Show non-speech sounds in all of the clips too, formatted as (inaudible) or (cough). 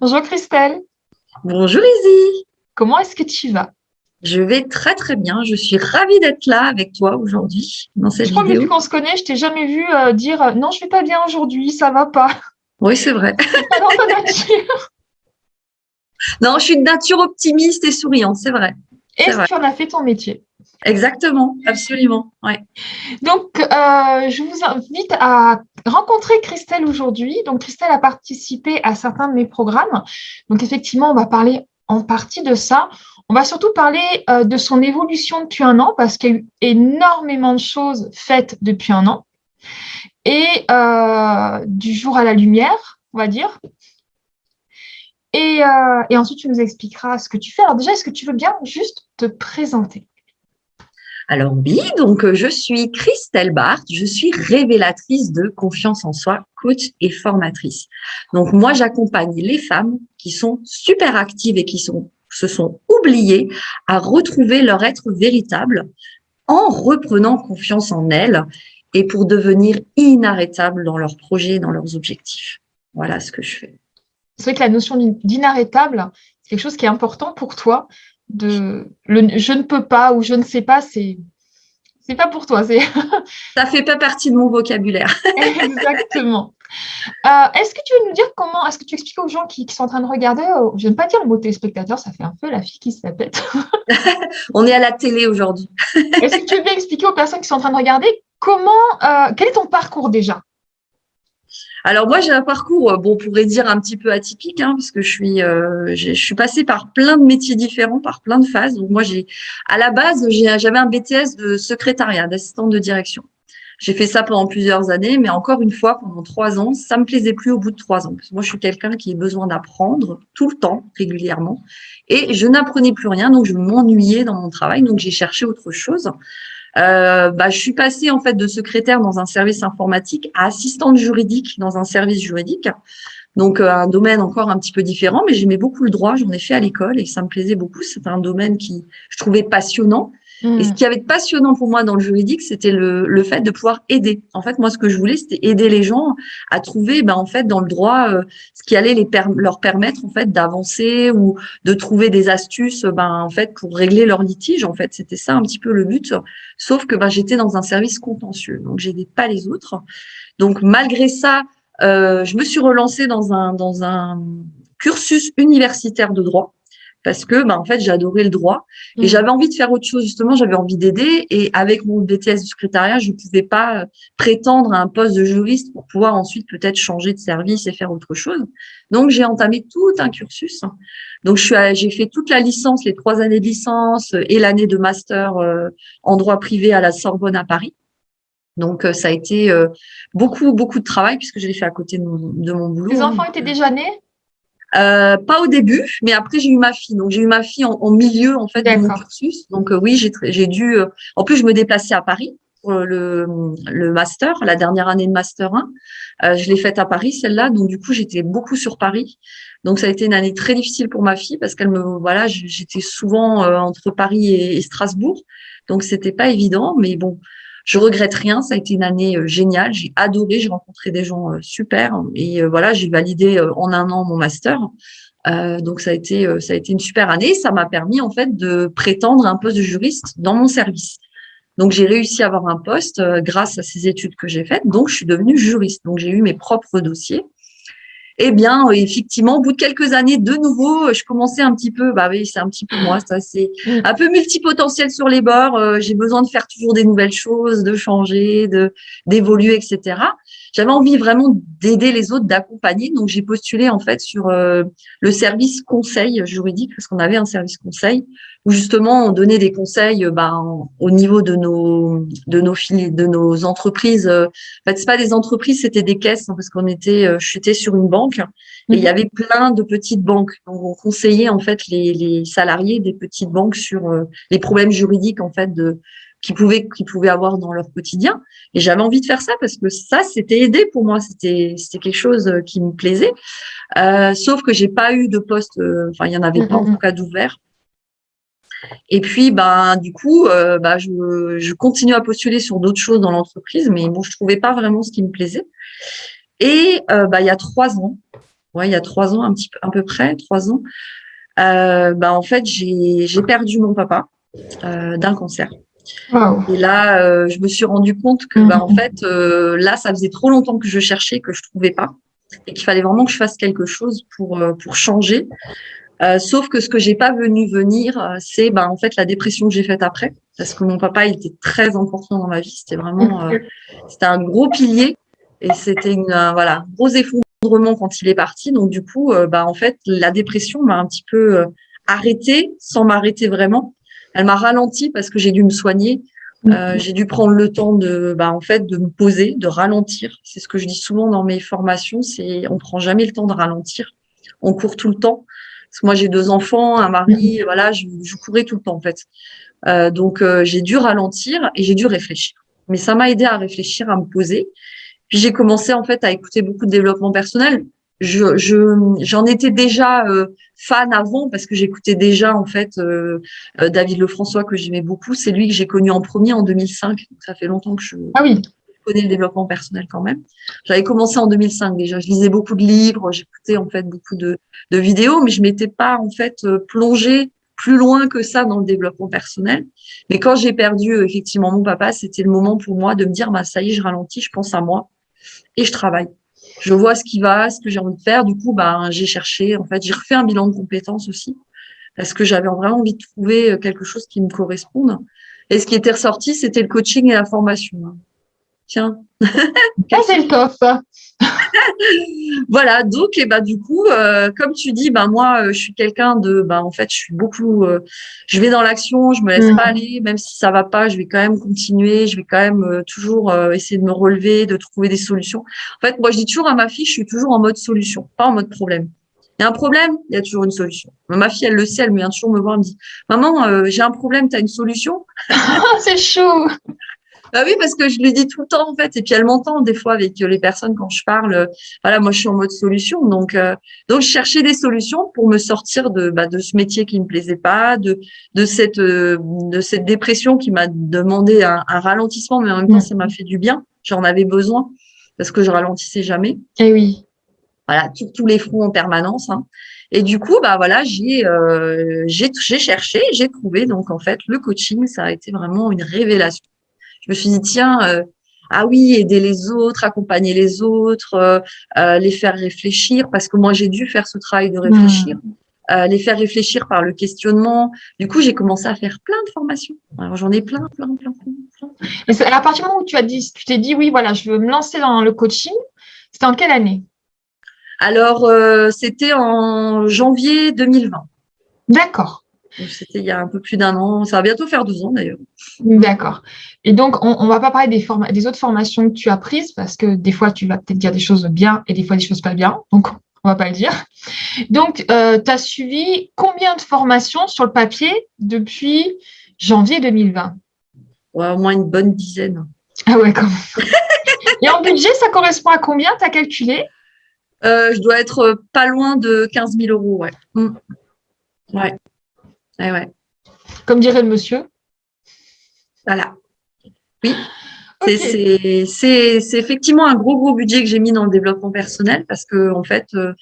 Bonjour Christelle. Bonjour Izzy. Comment est-ce que tu vas? Je vais très très bien. Je suis ravie d'être là avec toi aujourd'hui dans cette je crois vidéo. que depuis qu'on se connaît, je t'ai jamais vu euh, dire euh, non, je vais pas bien aujourd'hui, ça va pas. Oui, c'est vrai. (laughs) pas dans ta nature. Non, je suis de nature optimiste et souriante, c'est vrai. Est-ce que tu en as fait ton métier Exactement, absolument. Ouais. Donc, euh, je vous invite à rencontrer Christelle aujourd'hui. Donc, Christelle a participé à certains de mes programmes. Donc, effectivement, on va parler en partie de ça. On va surtout parler euh, de son évolution depuis un an parce qu'il y a eu énormément de choses faites depuis un an. Et euh, du jour à la lumière, on va dire. Et, euh, et ensuite, tu nous expliqueras ce que tu fais. Alors déjà, est-ce que tu veux bien juste te présenter? Alors oui, donc euh, je suis Christelle Barthes, je suis révélatrice de confiance en soi, coach et formatrice. Donc moi, j'accompagne les femmes qui sont super actives et qui sont, se sont oubliées à retrouver leur être véritable en reprenant confiance en elles et pour devenir inarrêtables dans leurs projets, dans leurs objectifs. Voilà ce que je fais. C'est vrai que la notion d'inarrêtable, c'est quelque chose qui est important pour toi de le je ne peux pas ou je ne sais pas, c'est c'est pas pour toi. (laughs) Ça fait pas partie de mon vocabulaire. (laughs) Exactement. Euh, est-ce que tu veux nous dire comment, est-ce que tu expliques aux gens qui, sont en train de regarder, euh, je ne vais pas dire le mot téléspectateur, ça fait un peu la fille qui se la pète. (laughs) On est à la télé aujourd'hui. est-ce que tu veux bien expliquer aux personnes qui sont en train de regarder comment, euh, quel est ton parcours déjà? Alors moi, j'ai un parcours, euh, bon, on pourrait dire un petit peu atypique, hein, parce que je suis, euh, je suis passée par plein de métiers différents, par plein de phases. Donc moi, j'ai, à la base, j'avais un BTS de secrétariat, d'assistante de direction. J'ai fait ça pendant plusieurs années, mais encore une fois, pendant trois ans, ça me plaisait plus au bout de trois ans. Parce que moi, je suis quelqu'un qui a besoin d'apprendre tout le temps, régulièrement. Et je n'apprenais plus rien, donc je m'ennuyais dans mon travail. Donc, j'ai cherché autre chose. Euh, bah, je suis passée en fait de secrétaire dans un service informatique à assistante juridique dans un service juridique. Donc euh, un domaine encore un petit peu différent, mais j'aimais beaucoup le droit, j'en ai fait à l'école et ça me plaisait beaucoup. C'était un domaine qui je trouvais passionnant et ce qui avait de passionnant pour moi dans le juridique, c'était le, le, fait de pouvoir aider. En fait, moi, ce que je voulais, c'était aider les gens à trouver, ben, en fait, dans le droit, euh, ce qui allait les leur permettre, en fait, d'avancer ou de trouver des astuces, ben, en fait, pour régler leurs litiges. En fait, c'était ça un petit peu le but. Sauf que ben, j'étais dans un service contentieux, donc j'aidais pas les autres. Donc, malgré ça, euh, je me suis relancée dans un dans un cursus universitaire de droit parce que bah, en fait j'ai adoré le droit et mm. j'avais envie de faire autre chose justement j'avais envie d'aider et avec mon BTS de secrétariat je ne pouvais pas euh, prétendre à un poste de juriste pour pouvoir ensuite peut-être changer de service et faire autre chose donc j'ai entamé tout un cursus donc je suis j'ai fait toute la licence les trois années de licence et l'année de master euh, en droit privé à la Sorbonne à Paris donc, euh, ça a été beaucoup, beaucoup de travail puisque je l'ai fait à côté de mon, de mon boulot. Les enfants étaient déjà nés? Euh, pas au début, mais après j'ai eu ma fille. Donc j'ai eu ma fille en, milieu en fait de mon cursus. Donc euh, oui, j'ai dû. Euh, en plus, je me déplaçais à Paris pour le, le master, la dernière année de master 1. je l'ai faite à Paris celle-là. Donc du coup, j'étais beaucoup sur Paris. Donc ça a été une année très difficile pour ma fille parce qu'elle me voilà, j'étais souvent entre Paris et, et Strasbourg. Donc c'était pas évident, mais bon, je regrette rien, ça a été une année euh, géniale, j'ai adoré, j'ai rencontré des gens euh, super et euh, voilà, j'ai validé en un an mon master. donc ça a été ça a été une super année, ça m'a permis en fait de prétendre un poste de juriste dans mon service. Donc j'ai réussi à avoir un poste grâce à ces études que j'ai faites. Donc je suis devenue juriste. Donc j'ai eu mes propres dossiers eh bien, euh, effectivement, au bout de quelques années, de nouveau, euh, je commençais un petit peu, bah oui, c'est un petit peu moi, ça, c'est mm. un peu multipotentiel sur les bords. Euh, j'ai besoin de faire toujours des nouvelles choses, de changer, de d'évoluer, etc. J'avais envie vraiment d'aider les autres, d'accompagner. Donc, j'ai postulé en fait sur le service conseil juridique, parce qu'on avait un service conseil où justement on donnait des conseils bah, au niveau de nos de nos de nos entreprises. En fait, c'est pas des entreprises, c'était des caisses, hein, parce qu'on était, j'étais sur une banque et il y mhm. avait plein de petites banques. Donc, on conseillait en fait les, les salariés des petites banques sur euh, les problèmes juridiques en fait de qu'ils pouvaient qu'ils pouvaient avoir dans leur quotidien. Et j'avais envie de faire ça parce que ça, c'était aider pour moi. C'était c'était quelque chose euh, qui me plaisait. Euh, sauf que j'ai pas eu de poste. Euh, enfin, il y en avait pas en mhm. tout cas d'ouvert. Et puis, ben, du coup, euh, bah, je, je continue à postuler sur d'autres choses dans l'entreprise, mais bon, je trouvais pas vraiment ce qui me plaisait. Et euh, bah, il y a trois ans, ouais, il y a trois ans, un petit peu, à peu près, trois ans, euh, bah, en fait, j'ai perdu mon papa euh, d'un cancer. Et là, je me suis rendu compte que, bah, en mhm. fait, là, ça faisait trop longtemps que je cherchais, que je trouvais pas, et qu'il fallait vraiment que je fasse quelque chose pour pour changer. Euh, sauf que ce que j'ai pas venu venir, c'est bah, en fait la dépression que j'ai faite après, parce que mon papa il était très important dans ma vie. C'était vraiment, c'était un gros pilier, et c'était une voilà gros effondrement quand il est parti. Donc du coup, bah en fait, la dépression m'a un petit peu arrêtée, sans m'arrêter vraiment. Elle m'a ralenti parce que j'ai dû me soigner. Euh, j'ai dû prendre le temps de, bah, en fait, de me poser, de ralentir. C'est ce que je dis souvent dans mes formations, c'est on prend jamais le temps de ralentir. On court tout le temps. Parce que moi, j'ai deux enfants, un mari, voilà, je, je, courais tout le temps en fait. Euh, donc, euh, j'ai dû ralentir et j'ai dû réfléchir. Mais ça m'a aidé à réfléchir, à me poser. Puis j'ai commencé en fait à écouter beaucoup de développement personnel je j'en étais déjà euh, fan avant parce que j'écoutais déjà en fait euh, euh, David Lefrançois que j'aimais beaucoup. C'est lui que j'ai connu en premier en 2005. Donc ça fait longtemps que je, ah oui. Le développement personnel quand même. J'avais commencé en 2005 déjà. Je lisais beaucoup de livres, j'écoutais en fait beaucoup de, vidéos, mais je m'étais pas en fait plongée plus loin que ça dans le développement personnel. Mais quand j'ai perdu effectivement mon papa, c'était le moment pour moi de me dire bah ça y est, je ralentis, je pense à moi et je travaille je vois ce qui va, ce que j'ai envie de faire. Du coup, bah, j'ai cherché, en fait, j'ai refait un bilan de compétences aussi parce que j'avais vraiment envie de trouver euh, quelque chose qui me corresponde. Et ce qui était ressorti, c'était le coaching et la formation. Tiens. Ah, c'est le top. (laughs) voilà, donc et bah du coup, euh, comme tu dis, bah moi, euh, je suis quelqu'un de, bah en fait, je suis beaucoup, euh, je vais dans l'action, je me laisse pas mm. aller, même si ça va pas, je vais quand même continuer, je vais quand même toujours essayer de me relever, de trouver des solutions. En fait, moi, je dis toujours à ma fille, je suis toujours en mode solution, pas en mode problème. Il y a un problème, il y a toujours une solution. Ma fille, elle le sait, elle vient toujours me voir, elle me dit, maman, j'ai un problème, tu as une solution (laughs) C'est chaud. Bah oui, parce que je lui dis tout le temps en fait, et puis elle m'entend des fois avec les personnes quand je parle. Voilà, moi je suis en mode solution, donc euh, donc je cherchais des solutions pour me sortir de bah, de ce métier qui me plaisait pas, de de cette euh, de cette dépression qui m'a demandé un, un, ralentissement, mais en même temps ça m'a fait du bien. J'en avais besoin parce que je ralentissais jamais. Et eh oui. Voilà, tous les fronts en permanence. Hein. Et du coup, bah voilà, j'ai euh, j'ai cherché, j'ai trouvé. Donc en fait, le coaching, ça a été vraiment une révélation je me suis dit, tiens, euh, ah oui, aider les autres, accompagner les autres, euh, euh, les faire réfléchir, parce que moi, j'ai dû faire ce travail de réfléchir. Hmm. les faire réfléchir par le questionnement. Du coup, j'ai commencé à faire plein de formations. Alors, j'en ai plein, plein, plein, plein. Et à partir du moment où tu as dit, tu t'es dit, oui, voilà, je veux me lancer dans le coaching, c'était en quelle année? Alors, c'était en janvier 2020. D'accord. C'était il y a un peu plus d'un an. Ça va bientôt faire deux ans d'ailleurs. D'accord. Et donc, on ne va pas parler des, des autres formations que tu as prises parce que des fois, tu vas peut-être dire des choses bien et des fois des choses pas bien. Donc, on va pas le dire. Donc, euh, tu as suivi combien de formations sur le papier depuis janvier 2020 Au moins une bonne dizaine. Ah ouais, quand même. et en budget, ça correspond à combien? Tu as calculé? Euh, Je dois être pas loin de 15 000 euros, ouais. Mm. Ouais. Comme dirait le monsieur. Voilà. Oui. C'est effectivement un gros, gros budget que j'ai mis dans le développement personnel parce que, en fait, euh,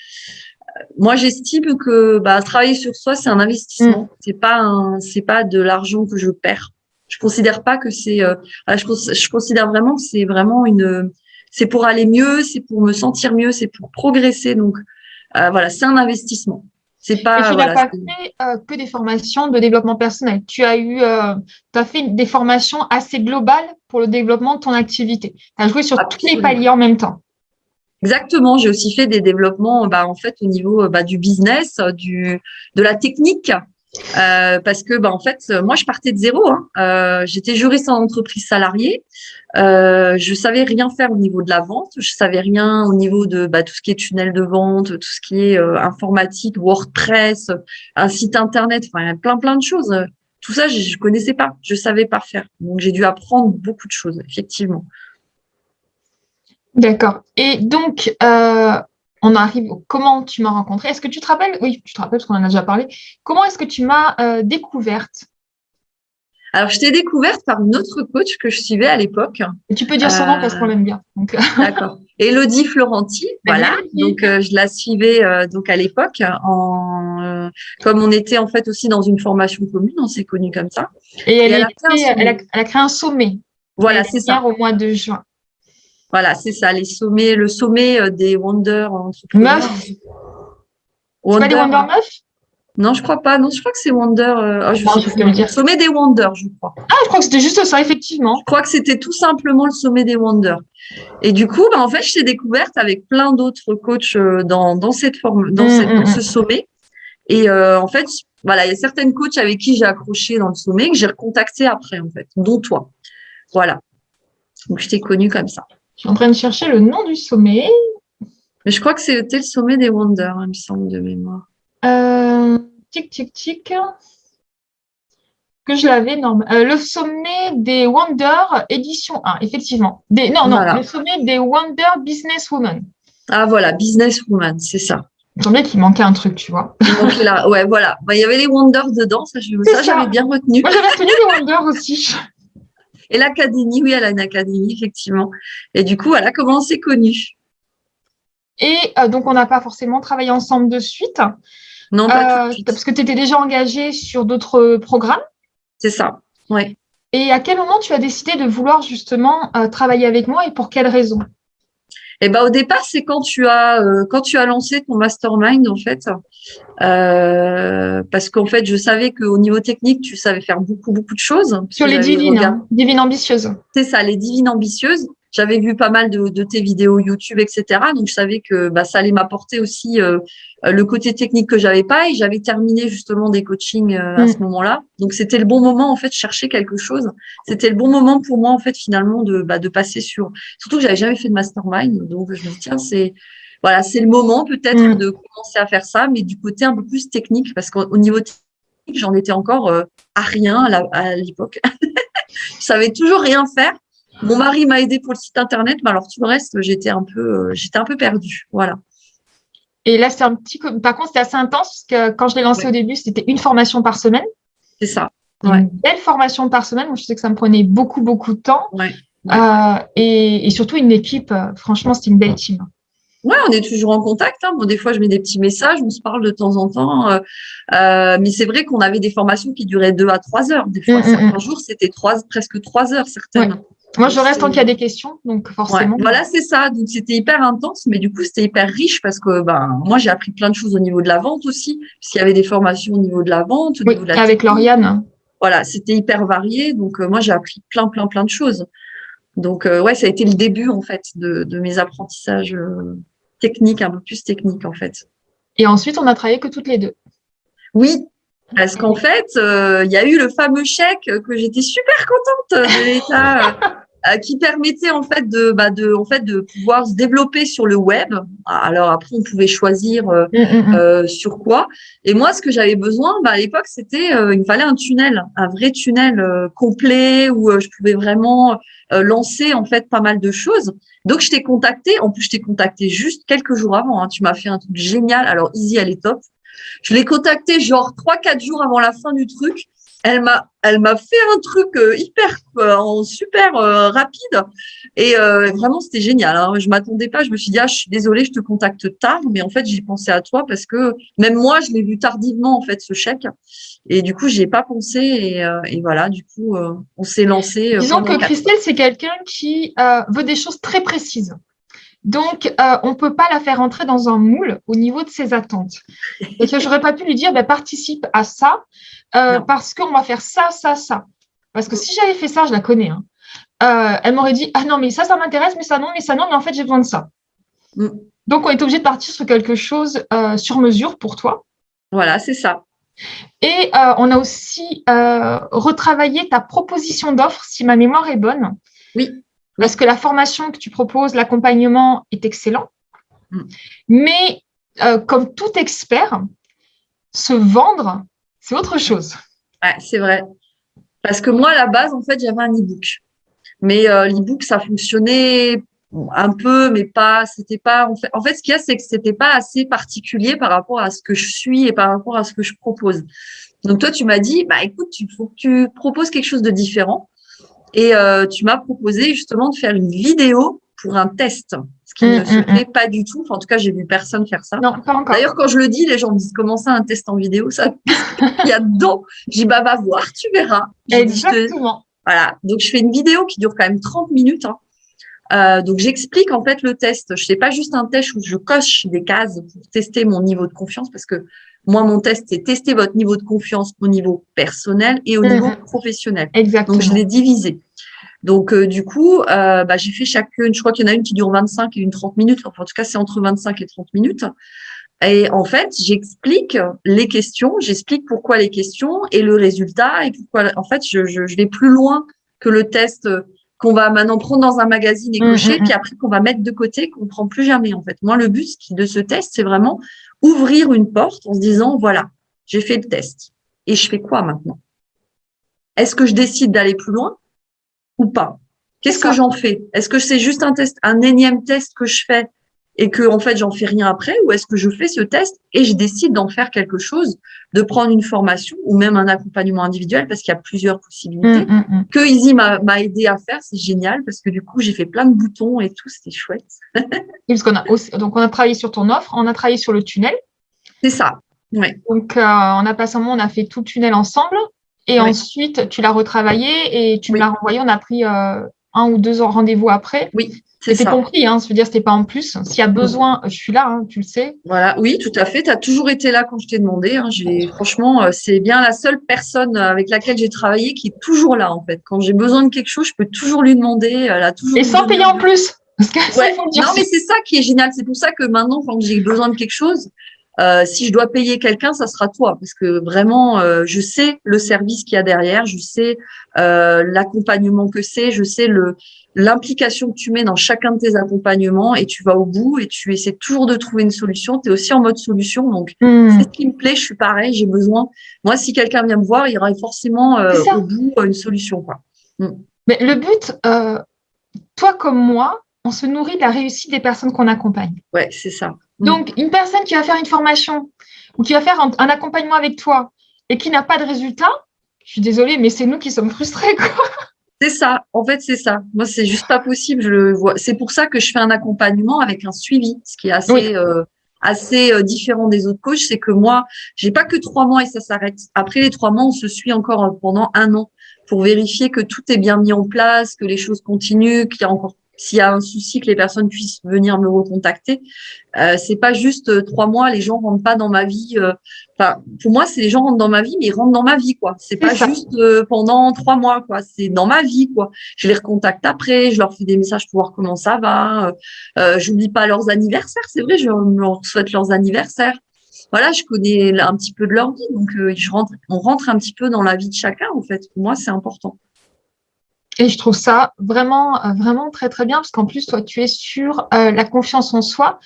moi, j'estime que bah, travailler sur soi, c'est un investissement. Mm. C'est pas c'est pas de l'argent que je perds. Je considère pas que c'est, euh, je, je, considère vraiment que c'est vraiment une, c'est pour aller mieux, c'est pour me sentir mieux, c'est pour progresser. Donc, euh, voilà, c'est un investissement. C'est pas. Et tu n'as pas fait euh, que des formations de développement personnel. Tu as eu, euh, as fait des formations assez globales pour le développement de ton activité. Tu as joué sur tous les paliers en même temps. Exactement. J'ai aussi fait des développements, bah, en fait, au niveau bah, du business, du de la technique. Euh, parce que bah, en fait moi je partais de zéro hein. euh, j'étais juriste en entreprise salariée euh, je savais rien faire au niveau de la vente. Je savais rien au niveau de bah, tout ce qui est tunnel de vente tout ce qui est euh, informatique WordPress un site internet. Enfin plein plein de choses. Tout ça je, je connaissais pas. Je savais pas faire. Donc j'ai dû apprendre beaucoup de choses effectivement. D'accord. Et donc, euh, on arrive comment tu m'as rencontré. Est-ce que tu te rappelles? Oui, tu te rappelles parce qu'on en a déjà parlé. Comment est-ce que tu m'as euh, découverte? Alors, je t'ai découverte par une autre coach que je suivais à l'époque. Et tu peux dire son nom parce qu'on l'aime bien. (laughs) D'accord. Elodie Florenti, voilà. Donc, je la suivais donc à l'époque. En, comme on était en fait aussi dans une formation commune, on s'est connus comme ça. Et, elle, a elle, a, créé un sommet. Voilà, c'est ça. Au mois de juin. Voilà, c'est ça, les sommets, le sommet des Wonder Meufs. C'est pas des Wonder Meufs non, je crois pas. Non, je crois que c'est Wonder. Euh, oh, je sais dire. Sommet des Wonders, je crois. Ah, je crois que c'était juste ça, effectivement. Je crois que c'était tout simplement le sommet des Wonders. Et du coup, bah, en fait, je t'ai découverte avec plein d'autres coachs euh, dans, dans cette forme, dans, mm, mm, ce mm. sommet. Et euh, en fait, voilà, il y a certaines coachs avec qui j'ai accroché dans le sommet que j'ai recontacté après, en fait, dont toi. Voilà. Donc, je t'ai connue comme ça. Je suis en train de chercher le nom du sommet. Mais je crois que c'était le sommet des Wonders, il me semble, de mémoire. Euh, tic, tic, tic. Que je l'avais. Euh, le sommet des Wonder édition 1, effectivement. Des, non, non, le sommet des Wonder Businesswoman. Ah, voilà, Businesswoman, c'est ça. Il semblait qu'il manquait un truc, tu vois. Donc là, ouais, voilà. Bah, il y avait les Wonders dedans, ça, j'avais bien retenu. Moi, j'avais retenu les Wonders aussi. (laughs) Et l'académie, oui, elle a une académie, effectivement. Et du coup, elle a comment on s'est connus. Et euh, donc, on n'a pas forcément travaillé ensemble de suite. Non, pas euh, Parce que tu étais déjà engagée sur d'autres programmes. C'est ça, oui. Et à quel moment tu as décidé de vouloir justement euh, travailler avec moi et pour quelles raisons eh ben, au départ, c'est quand tu as euh, quand tu as lancé ton mastermind en fait, parce qu'en fait, je savais qu'au niveau technique, tu savais faire beaucoup beaucoup de choses. Sur les divines, hein, divines ambitieuses. C'est ça, les divines ambitieuses. J'avais vu pas mal de, tes vidéos YouTube, etc. Donc je savais que bah, ça allait m'apporter aussi euh, le côté technique que j'avais pas. Et j'avais terminé justement des coachings euh, à mm. ce moment-là. Donc c'était le bon moment en fait de chercher quelque chose. C'était le bon moment pour moi en fait finalement de, bah, de passer sur. Surtout que j'avais jamais fait de mastermind. Donc je me dis tiens c'est voilà c'est le moment peut-être mm. de commencer à faire ça, mais du côté un peu plus technique parce qu'au niveau technique j'en étais encore euh, à rien à l'époque. (laughs) je savais toujours rien faire. Mon mari m'a aidé pour le site internet, mais alors tout le reste, j'étais un peu, euh, j'étais un peu perdue. Voilà. Et là, c'est un petit. Par contre, c'était assez intense parce que quand je l'ai lancé au début, c'était une formation par semaine. C'est ça. Une belle formation par semaine. Moi, je sais que ça me prenait beaucoup, beaucoup de temps. Euh, et, surtout une équipe. Euh, franchement, c'était une belle team. Ouais, on est toujours en contact. Hein. Bon, des fois, je mets des petits messages, on se parle de temps en temps. mais c'est vrai qu'on avait des formations qui duraient deux à trois heures. Des fois, mm, mm, certains mm. jours, c'était trois, presque trois heures, certaines. Moi, je reste tant qu'il y a des questions, donc forcément. voilà, c'est ça. Donc, c'était hyper intense, mais du coup, c'était hyper riche parce que ben, moi, j'ai appris plein de choses au niveau de la vente aussi, puisqu'il y avait des formations au niveau de la vente. Au oui, avec Lauriane. Voilà, c'était hyper varié. Donc, euh, moi, j'ai appris plein, plein, plein de choses. Donc, euh, ouais, ça a été le début, en fait, de, de mes apprentissages euh, techniques, un peu plus techniques, en fait. Et ensuite, on a travaillé que toutes les deux. Oui, parce qu'en fait, il y a eu le fameux chèque que j'étais super contente de l'État euh, qui permettait en fait de, bah, de, en fait, de pouvoir se développer sur le web. Alors après, on pouvait choisir euh, mm, mm, mm. euh, sur quoi. Et moi, ce que j'avais besoin, bah, à l'époque, c'était, il me fallait un tunnel, un vrai tunnel complet où je pouvais vraiment lancer en fait pas mal de choses. Donc, je t'ai contacté. En plus, je t'ai contacté juste quelques jours avant. Hein. Tu m'as fait un truc génial. Alors, Easy, elle est top. Je l'ai contacté genre trois, quatre jours avant la fin du truc elle m'a elle m'a fait un truc euh, hyper euh, super euh, rapide et vraiment c'était génial. Hein. Je m'attendais pas, je me suis dit ah je suis désolée, je te contacte tard, mais en fait j'ai pensé à toi parce que même moi je l'ai vu tardivement en fait ce chèque et du coup j'ai pas pensé et, voilà du coup on s'est lancé. Disons que Christelle c'est quelqu'un qui veut des choses très précises. Donc, on ne peut pas la faire entrer dans un moule au niveau de ses attentes. Et que j'aurais pas pu lui dire, bah, participe à ça, euh, parce qu'on va faire ça, ça, ça. Parce que si j'avais fait ça, je la connais. Hein. Euh, elle m'aurait dit, ah non, mais ça, ça m'intéresse, mais ça, non, mais ça, non, mais en fait, j'ai besoin de ça. Mm. Donc, on est obligé de partir sur quelque chose euh, sur mesure pour toi. Voilà, c'est ça. Et on a aussi retravaillé ta proposition d'offre, si ma mémoire est bonne. Oui. Parce que la formation que tu proposes, l'accompagnement est excellent. Mm. Mais comme tout expert, se vendre, c'est autre chose. Ouais, c'est vrai. Parce que moi, à la base, en fait, j'avais un e-book. Mais euh, l'e-book, ça fonctionnait un peu, mais pas. C'était pas. En fait, en fait, ce qu'il y a, c'est que c'était pas assez particulier par rapport à ce que je suis et par rapport à ce que je propose. Donc toi, tu m'as dit, bah écoute, il faut que tu proposes quelque chose de différent. Et euh, tu m'as proposé justement de faire une vidéo pour un test, ce qui ne mm, se mm, fait pas du tout. Enfin, en tout cas, j'ai vu personne faire ça. Non, pas encore. D'ailleurs, quand je le dis, les gens me disent comment ça un test en vidéo Ça, (laughs) il y a dedans. Dis bah va voir, tu verras. Exactement. Voilà. Donc je fais une vidéo qui dure quand même 30 minutes. Hein. Euh, donc j'explique en fait le test. Je fais pas juste un test où je coche des cases pour tester mon niveau de confiance parce que moi mon test c'est tester votre niveau de confiance au niveau personnel et au niveau professionnel. Exactement. Donc je l'ai divisé. Donc, euh, du coup, euh, bah, j'ai fait chacune, je crois qu'il y en a une qui dure 25 et une 30 minutes. Enfin, en tout cas, c'est entre 25 et 30 minutes. Et en fait, j'explique les questions, j'explique pourquoi les questions et le résultat et pourquoi. En fait, je, je, je vais plus loin que le test qu'on va maintenant prendre dans un magazine et cocher, mmh, puis mmh. après qu'on va mettre de côté, qu'on prend plus jamais. En fait, moi, le but de ce test, c'est vraiment ouvrir une porte en se disant voilà, j'ai fait le test. Et je fais quoi maintenant? Est-ce que je décide d'aller plus loin ou pas? Qu'est-ce que j'en fais? Est-ce que c'est juste un test, un énième test que je fais et que en fait j'en fais rien après ou est-ce que je fais ce test et je décide d'en faire quelque chose, de prendre une formation ou même un accompagnement individuel parce qu'il y a plusieurs possibilités mmh, mmh, mmh. que Easy m'a aidé à faire, c'est génial parce que du coup j'ai fait plein de boutons et tout, c'était chouette. (laughs) parce qu'on a donc on a travaillé sur ton offre, on a travaillé sur le tunnel. C'est ça. Ouais. Donc euh, on a passé un moment, on a fait tout le tunnel ensemble et ensuite, tu l'as retravaillé et tu me l'as renvoyé. On a pris euh, un ou deux rendez-vous après. Oui. C'était compris, hein, je veux dire, c'était pas en plus. S'il y a besoin, je suis là, hein, tu le sais. Voilà, oui, tout à fait. Tu as toujours été là quand je t'ai demandé. Hein. franchement, euh, c'est bien la seule personne avec laquelle j'ai travaillé qui est toujours là, en fait. Quand j'ai besoin de quelque chose, je peux toujours lui demander. Elle a toujours Et sans payer en plus. Parce que ouais. Non, mais c'est ça qui est génial. C'est pour ça que maintenant, quand j'ai besoin de quelque chose, euh, si je dois payer quelqu'un, ça sera toi, parce que vraiment, euh, je sais le service qu'il y a derrière, je sais euh, l'accompagnement que c'est, je sais le l'implication que tu mets dans chacun de tes accompagnements et tu vas au bout et tu essaies toujours de trouver une solution. Tu es aussi en mode solution, donc hmm. c'est ce qui me plaît. Je suis pareil, j'ai besoin. Moi, si quelqu'un vient me voir, il y aura forcément au bout une solution, quoi. Hmm. Mais le but, toi comme moi, on se nourrit de la réussite des personnes qu'on accompagne. Ouais, c'est ça. Mm. Donc, une personne qui va faire une formation ou qui va faire un, accompagnement avec toi et qui n'a pas de résultat, je suis désolée, mais c'est nous qui sommes frustrés, quoi. C'est ça. En fait, c'est ça. Moi, c'est juste pas possible. Je le vois. C'est pour ça que je fais un accompagnement avec un suivi, ce qui est assez, euh, assez euh, différent des autres coachs. C'est que moi, j'ai pas que trois mois et ça s'arrête. Après les trois mois, on se suit encore euh, pendant un an pour vérifier que tout est bien mis en place, que les choses continuent, qu'il y a encore s'il y a un souci, que les personnes puissent venir me recontacter. Euh, c'est pas juste euh, trois mois, les gens rentrent pas dans ma vie. Euh, enfin, pour moi, c'est les gens rentrent dans ma vie, mais ils rentrent dans ma vie, quoi. C'est pas juste euh, pendant trois mois, quoi. C'est dans ma vie, quoi. Je les recontacte après, je leur fais des messages pour voir comment ça va. Euh, J'oublie pas leurs anniversaires, c'est vrai, je leur souhaite leurs anniversaires. Voilà, je connais un petit peu de leur vie, donc je rentre, on rentre un petit peu dans la vie de chacun, en fait. Pour moi, c'est important. Et je trouve ça vraiment, vraiment très, très bien parce qu'en plus, toi, tu es sur euh, la confiance en soi.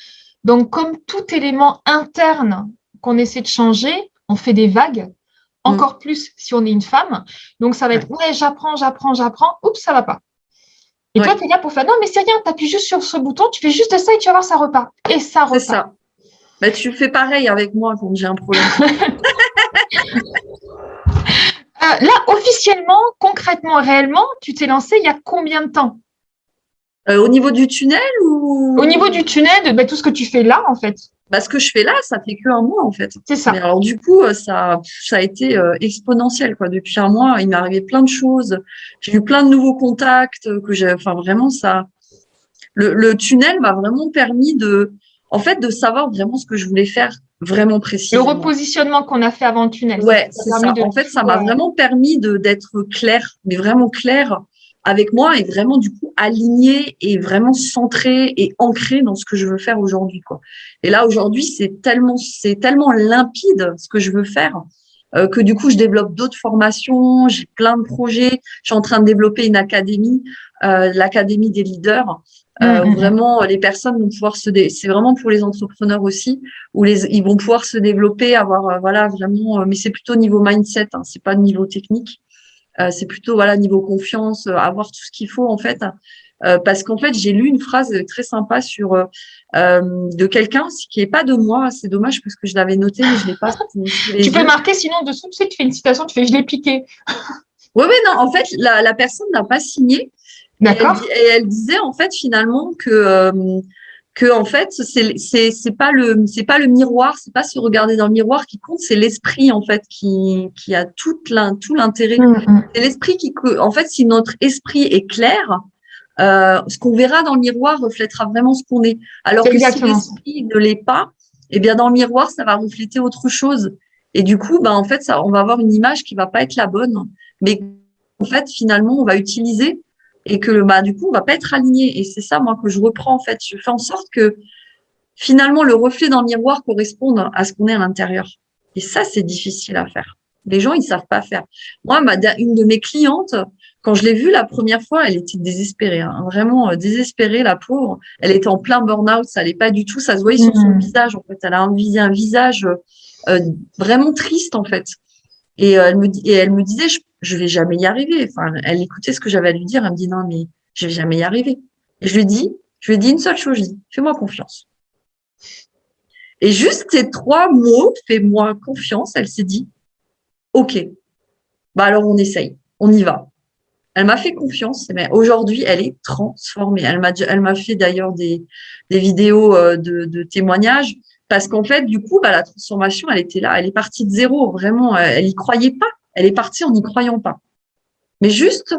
Donc, comme tout élément interne qu'on essaie de changer, on fait des vagues, encore mm. plus si on est une femme. Donc, ça va être, ouais, j'apprends, j'apprends, j'apprends, oups, ça va pas. Et toi, tu es là pour faire, non, mais c'est rien, tu appuies juste sur ce bouton, tu fais juste ça et tu vas voir, ça repart. Et ça repart. C'est ça. Bah, tu fais pareil avec moi quand j'ai un problème. (laughs) Euh, là, officiellement, concrètement, réellement, tu t'es lancé il y a combien de temps? Euh, Au niveau du tunnel ou? Au niveau du tunnel, de bah, tout ce que tu fais là, en fait. Bah, ce que je fais là, ça fait que un mois, en fait. C'est ça. alors, du coup, euh, ça, ça a été exponentiel, quoi. Depuis un mois, il m'est arrivé plein de choses. J'ai eu plein de nouveaux contacts que j'ai, enfin, vraiment, ça, le, le tunnel m'a vraiment permis de, en fait, de savoir vraiment ce que je voulais faire vraiment précis. Le repositionnement qu'on a fait avant le tunnel. Ouais, c'est ça. En fait, ça m'a vraiment permis de d'être clair, mais vraiment clair avec moi et vraiment du coup aligné et vraiment centré et ancré dans ce que je veux faire aujourd'hui quoi. Et là aujourd'hui, c'est tellement c'est tellement limpide ce que je veux faire euh, que du coup je développe d'autres formations, j'ai plein de projets, je suis en train de développer une académie, euh, l'académie des leaders euh, mm, mm, mm. vraiment, les personnes vont pouvoir se, c'est vraiment pour les entrepreneurs aussi, où les, ils vont pouvoir se développer, avoir, euh, voilà, vraiment, euh, mais c'est plutôt niveau mindset, hein, c'est pas niveau technique, c'est plutôt, voilà, niveau confiance, avoir tout ce qu'il faut en fait parce qu'en fait, j'ai lu une phrase très sympa sur de quelqu'un qui est pas de moi. C'est dommage parce que je l'avais noté, mais je l'ai pas. (laughs) tu peux marquer sinon dessous, tu sais, tu fais une citation, tu fais je l'ai piqué. Oui, oui, non, en fait, la, la personne n'a pas signé. D'accord. Et, elle disait en fait finalement que euh, que en fait c'est c'est c'est pas le c'est pas le miroir, c'est pas se regarder dans le miroir qui compte, c'est l'esprit en fait qui qui a tout tout l'intérêt. Mm, mm. C'est l'esprit qui en fait si notre esprit est clair, euh, ce qu'on verra dans le miroir reflètera vraiment ce qu'on est. Alors que si l'esprit ne l'est pas, eh bien dans le miroir ça va refléter autre chose. Et du coup, ben en fait ça, on va avoir une image qui va pas être la bonne, mais en fait finalement on va utiliser et que bah du coup on va pas être aligné et c'est ça moi que je reprends en fait. Je fais en sorte que finalement le reflet dans le miroir corresponde à ce qu'on est à l'intérieur. Et ça c'est difficile à faire. Les gens ils savent pas faire. Moi ma, une de mes clientes quand je l'ai vue la première fois elle était désespérée hein, vraiment euh, désespérée la pauvre. Elle était en plein burn-out ça allait pas du tout. Ça se voyait sur son mmh. visage en fait. Elle a un, un visage euh, vraiment triste en fait. Et euh, elle me et elle me disait je je vais jamais y arriver. Enfin, elle écoutait ce que j'avais à lui dire, elle me dit non, mais je vais jamais y arriver. Et je lui dis, je lui dis une seule chose, je dis, fais-moi confiance. Et juste ces trois mots, fais-moi confiance, elle s'est dit, ok, bah alors on essaye, on y va. Elle m'a fait confiance, mais aujourd'hui, elle est transformée. Elle m'a, elle m'a fait d'ailleurs des, des vidéos euh, de, de témoignages parce qu'en fait, du coup, bah, la transformation, elle était là, elle est partie de zéro, vraiment, elle y croyait pas. Elle est partie en n'y croyant pas. Mais juste,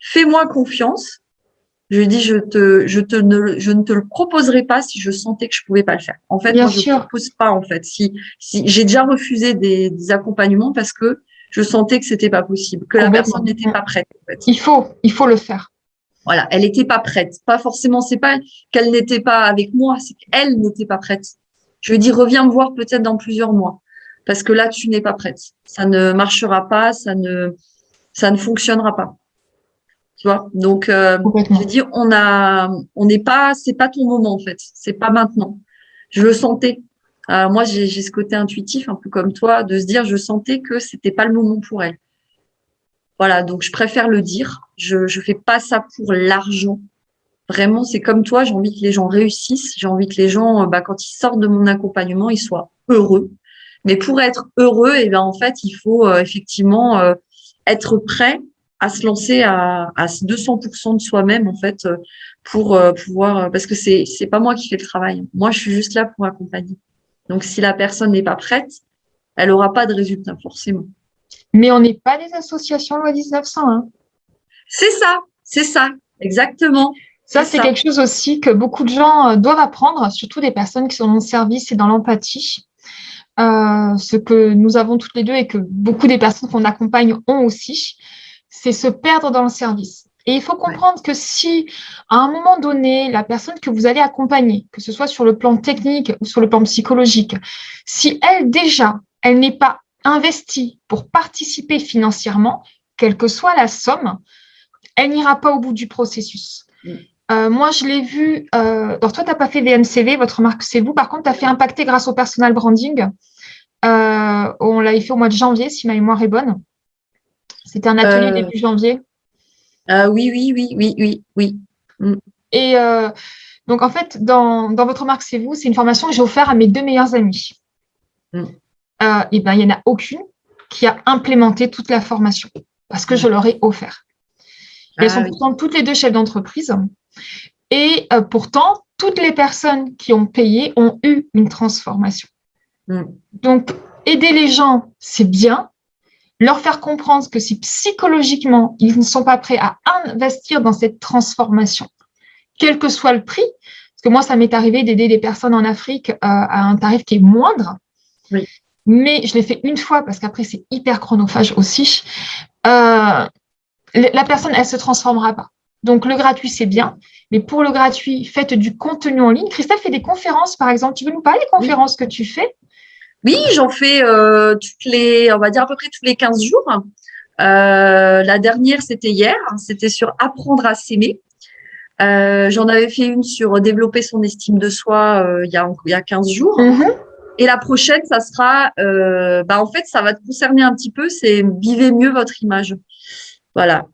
fais-moi confiance. Je lui dis, je te, je te ne, je ne te le proposerai pas si je sentais que je pouvais pas le faire. En fait, moi, je ne propose pas, en fait. Si, si j'ai déjà refusé des, accompagnements parce que je sentais que c'était pas possible, que la personne n'était pas prête. Il faut, il faut le faire. Voilà, elle n'était pas prête. Pas forcément, c'est pas qu'elle n'était pas avec moi, c'est qu'elle n'était pas prête. Je lui dis, reviens me voir peut-être dans plusieurs mois parce que là, tu n'es pas prête. Ça ne marchera pas, ça ne, ça ne fonctionnera pas. Tu vois? Donc, euh, j'ai dit, on a, on n'est pas, c'est pas ton moment en fait, c'est pas maintenant. Je le sentais. Euh, moi, j'ai ce côté intuitif, un peu comme toi, de se dire, je sentais que c'était pas le moment pour elle. Voilà, donc je préfère le dire. Je je fais pas ça pour l'argent. Vraiment, c'est comme toi. J'ai envie que les gens réussissent. J'ai envie que les gens, bah, quand ils sortent de mon accompagnement, ils soient heureux mais pour être heureux, et eh ben en fait, il faut euh, effectivement euh, être prêt à se lancer à, à 200% de soi-même en fait euh, pour pouvoir parce que c'est c'est pas moi qui fais le travail. Moi, je suis juste là pour accompagner. Donc, si la personne n'est pas prête, elle aura pas de résultat forcément. Mais on n'est pas des associations loi 1900. Hein. C'est ça, c'est ça, exactement. Ça, c'est quelque chose aussi que beaucoup de gens doivent apprendre, surtout des personnes qui sont dans le service et dans l'empathie. Euh, ce que nous avons toutes les deux et que beaucoup des personnes qu'on accompagne ont aussi, c'est se perdre dans le service. Et il faut comprendre que si, à un moment donné, la personne que vous allez accompagner, que ce soit sur le plan technique ou sur le plan psychologique, si elle déjà, elle n'est pas investie pour participer financièrement, quelle que soit la somme, elle n'ira pas au bout du processus. Mm. Euh, moi, je l'ai vu. Euh, alors, toi, tu n'as pas fait VMCV, votre marque, c'est vous. Par contre, tu as fait impacter grâce au personal branding. Euh, on l'avait fait au mois de janvier, si ma mémoire est bonne. C'était un atelier début janvier. oui, oui, oui, oui, oui, oui. Mm. Et donc, en fait, dans, votre marque, c'est vous, c'est une formation que j'ai offerte à mes deux meilleurs amis. Mm. et bien, il n'y en a aucune qui a implémenté toute la formation parce que je leur ai offert. Elles ah sont pourtant toutes les deux chefs d'entreprise. Et euh, pourtant, toutes les personnes qui ont payé ont eu une transformation. Mm. Donc, aider les gens, c'est bien. Leur faire comprendre que si psychologiquement, ils ne sont pas prêts à investir dans cette transformation, quel que soit le prix, parce que moi, ça m'est arrivé d'aider des personnes en Afrique euh, à un tarif qui est moindre, mais je l'ai fait une fois parce qu'après, c'est hyper chronophage aussi. Euh, la personne, elle ne se transformera pas. Donc, le gratuit, c'est bien. Mais pour le gratuit, faites du contenu en ligne. Christelle fait des conférences, par exemple. Tu veux nous parler des conférences que tu fais? Oui, j'en fais euh, toutes les, on va dire à peu près tous les 15 jours. Euh, la dernière, c'était hier. C'était sur apprendre à s'aimer. Euh, j'en avais fait une sur développer son estime de soi il, y a, il y a 15 jours. Mm-hmm. Et la prochaine, ça sera, bah en fait, ça va te concerner un petit peu, c'est vivez mieux votre image. Voilà.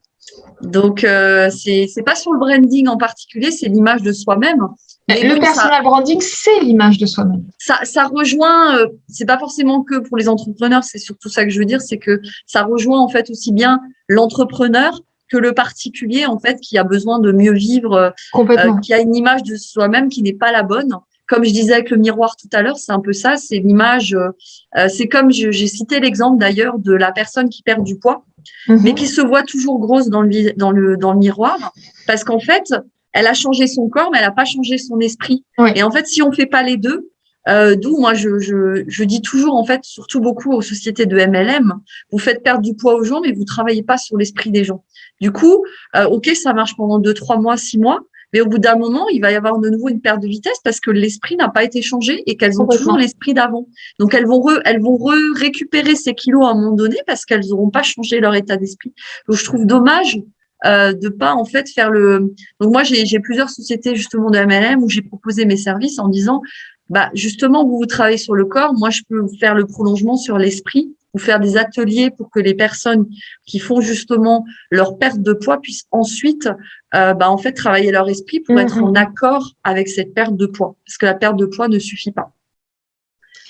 Donc, euh, c'est pas sur le branding en particulier, c'est l'image de soi-même. Le personal branding, c'est l'image de soi-même. Ça, ça rejoint, euh, c'est pas forcément que pour les entrepreneurs, c'est surtout ça que je veux dire, c'est que ça rejoint en fait aussi bien l'entrepreneur que le particulier en fait qui a besoin de mieux vivre, euh, qui a une image de soi-même qui n'est pas la bonne. Comme je disais avec le miroir tout à l'heure, c'est un peu ça, c'est l'image. Euh, c'est comme j'ai cité l'exemple d'ailleurs de la personne qui perd du poids, mhm. mais qui se voit toujours grosse dans le dans le dans le miroir, parce qu'en fait, elle a changé son corps, mais elle n'a pas changé son esprit. Et en fait, si on fait pas les deux, euh, D'où moi je, je, je, dis toujours en fait, surtout beaucoup aux sociétés de MLM, vous faites perdre du poids aux gens, mais vous travaillez pas sur l'esprit des gens. Du coup, euh, ok, ça marche pendant deux, trois mois, six mois, mais au bout d'un moment, il va y avoir de nouveau une perte de vitesse parce que l'esprit n'a pas été changé et qu'elles ont toujours l'esprit d'avant. Donc elles vont re, elles vont récupérer ces kilos à un moment donné parce qu'elles n'auront pas changé leur état d'esprit. Donc je trouve dommage euh, de pas en fait faire le. Donc moi j'ai plusieurs sociétés justement de MLM où j'ai proposé mes services en disant bah justement vous vous travaillez sur le corps, moi je peux faire le prolongement sur l'esprit ou faire des ateliers pour que les personnes qui font justement leur perte de poids puissent ensuite euh, bah, en fait travailler leur esprit pour être en mhm. accord avec cette perte de poids parce que la perte de poids ne suffit pas.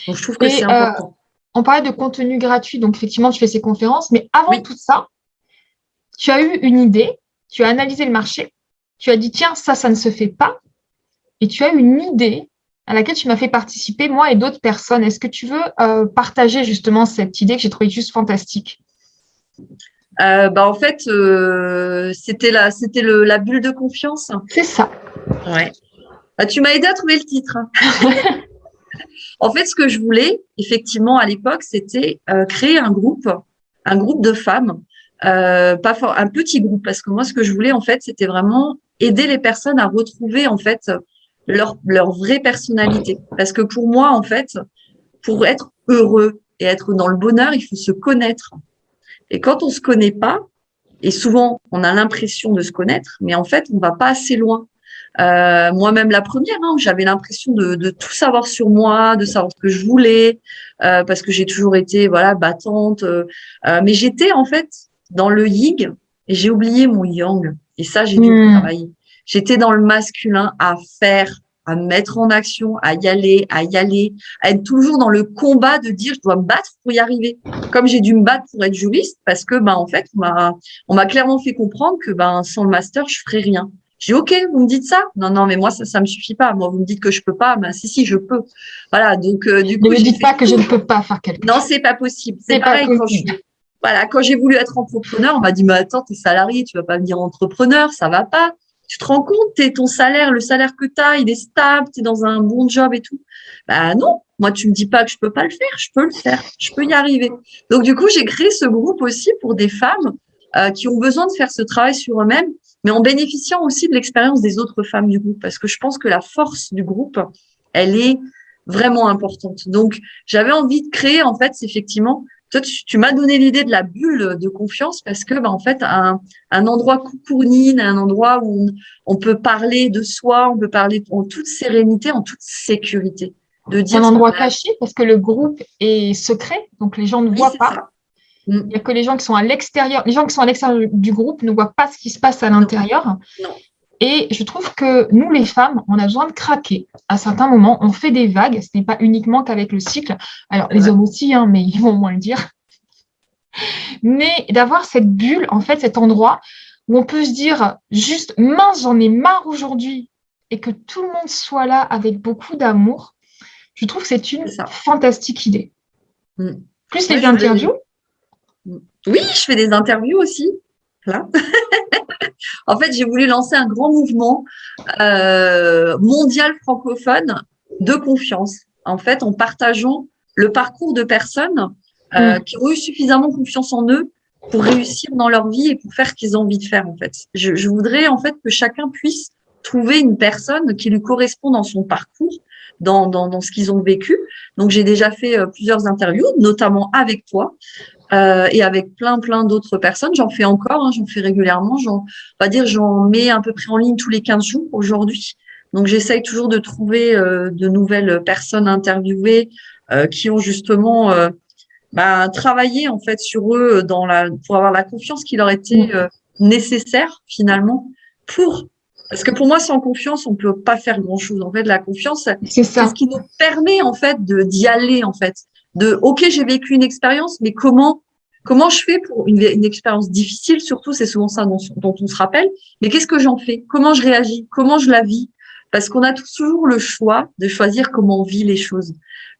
Donc je trouve que c'est euh, important. on parlait de contenu gratuit, donc effectivement tu fais ces conférences, mais avant tout ça, tu as eu une idée, tu as analysé le marché, tu as dit, tiens, ça, ça ne se fait pas, et tu as une idée à laquelle tu m'as fait participer, moi et d'autres personnes. Est-ce que tu veux euh, partager justement cette idée que j'ai trouvée juste fantastique? Euh, bah, En fait, euh, c'était la, c'était la bulle de confiance. C'est ça. Ouais. Bah, tu m'as aidé à trouver le titre. (laughs) en fait, ce que je voulais, effectivement, à l'époque, c'était créer un groupe, un groupe de femmes pas un petit groupe parce que moi ce que je voulais en fait c'était vraiment aider les personnes à retrouver en fait leur leur vraie personnalité parce que pour moi en fait pour être heureux et être dans le bonheur il faut se connaître et quand on se connaît pas et souvent on a l'impression de se connaître mais en fait on va pas assez loin euh, moi-même la première, hein, j'avais l'impression de, de, tout savoir sur moi, de savoir ce que je voulais, euh, parce que j'ai toujours été voilà battante. Euh, mais j'étais en fait dans le ying et j'ai oublié mon yang. Et ça, j'ai dû hmm. travailler. J'étais dans le masculin à faire, à mettre en action, à y aller, à y aller, à être toujours dans le combat de dire je dois me battre pour y arriver. Comme j'ai dû me battre pour être juriste, parce que ben en fait on m'a on m'a clairement fait comprendre que ben sans le master je ferais rien. J'ai ok, vous me dites ça? Non non, mais moi ça ça me suffit pas. Moi vous me dites que je peux pas, ben si si je peux. Voilà donc euh, du coup. Ne me dites pas que je ne peux pas faire quelque chose. Non c'est pas possible. C'est pareil quand je voilà, quand j'ai voulu être entrepreneur, on m'a dit, mais attends, t'es salarié, tu vas pas venir entrepreneur, ça va pas. Tu te rends compte, t'es ton salaire, le salaire que tu as, il est stable, tu es dans un bon job et tout. Bah non, moi tu me dis pas que je peux pas le faire, je peux le faire, je peux y arriver. Donc du coup, j'ai créé ce groupe aussi pour des femmes euh, qui ont besoin de faire ce travail sur eux-mêmes, mais en bénéficiant aussi de l'expérience des autres femmes du groupe, parce que je pense que la force du groupe, elle est vraiment importante. Donc j'avais envie de créer en fait, effectivement, toi, tu, m'as donné l'idée de la bulle de confiance parce que, bah, en fait, un, un endroit coucournine, un endroit où on, peut parler de soi, on peut parler en toute sérénité, en toute sécurité. De dire un endroit caché parce que le groupe est secret, donc les gens ne voient pas. Il n'y a que les gens qui sont à l'extérieur. Les gens qui sont à l'extérieur du groupe ne voient pas ce qui se passe à l'intérieur. Et je trouve que nous, les femmes, on a besoin de craquer. À certains moments, on fait des vagues. Ce n'est pas uniquement qu'avec le cycle. Alors, les hommes aussi, hein, mais ils vont moins le dire. (laughs) Mais d'avoir cette bulle, en fait, cet endroit où on peut se dire juste, mince, j'en ai marre aujourd'hui, et que tout le monde soit là avec beaucoup d'amour, je trouve que c'est une fantastique idée. Mm. Plus les interviews. Oui, je fais des interviews aussi. Là. (laughs) en fait, j'ai voulu lancer un grand mouvement euh, mondial francophone de confiance. En fait, en partageant le parcours de personnes euh, mm. qui ont eu suffisamment confiance en eux pour réussir dans leur vie et pour faire ce qu'ils ont envie de faire. En fait, je, je voudrais en fait que chacun puisse trouver une personne qui lui correspond dans son parcours, dans, dans, dans ce qu'ils ont vécu. Donc, j'ai déjà fait euh, plusieurs interviews, notamment avec toi, euh, et avec plein plein d'autres personnes. J'en fais encore, hein, j'en fais régulièrement. J'en, on va dire, j'en mets à peu près en ligne tous les 15 jours aujourd'hui. Donc j'essaye toujours de trouver euh, de nouvelles personnes interviewées euh, qui ont justement euh, bah, travaillé en fait sur eux dans la pour avoir la confiance qui leur était mmh. nécessaire finalement pour parce que pour moi, sans confiance, on peut pas faire grand chose. En fait, la confiance, c'est ce qui nous permet en fait de d'y aller en fait. De ok, j'ai vécu une expérience, mais comment comment je fais pour une, expérience difficile Surtout, c'est souvent ça dont, dont, on se rappelle. Mais qu'est-ce que j'en fais? Comment je réagis? Comment je la vis? Parce qu'on a toujours le choix de choisir comment on vit les choses.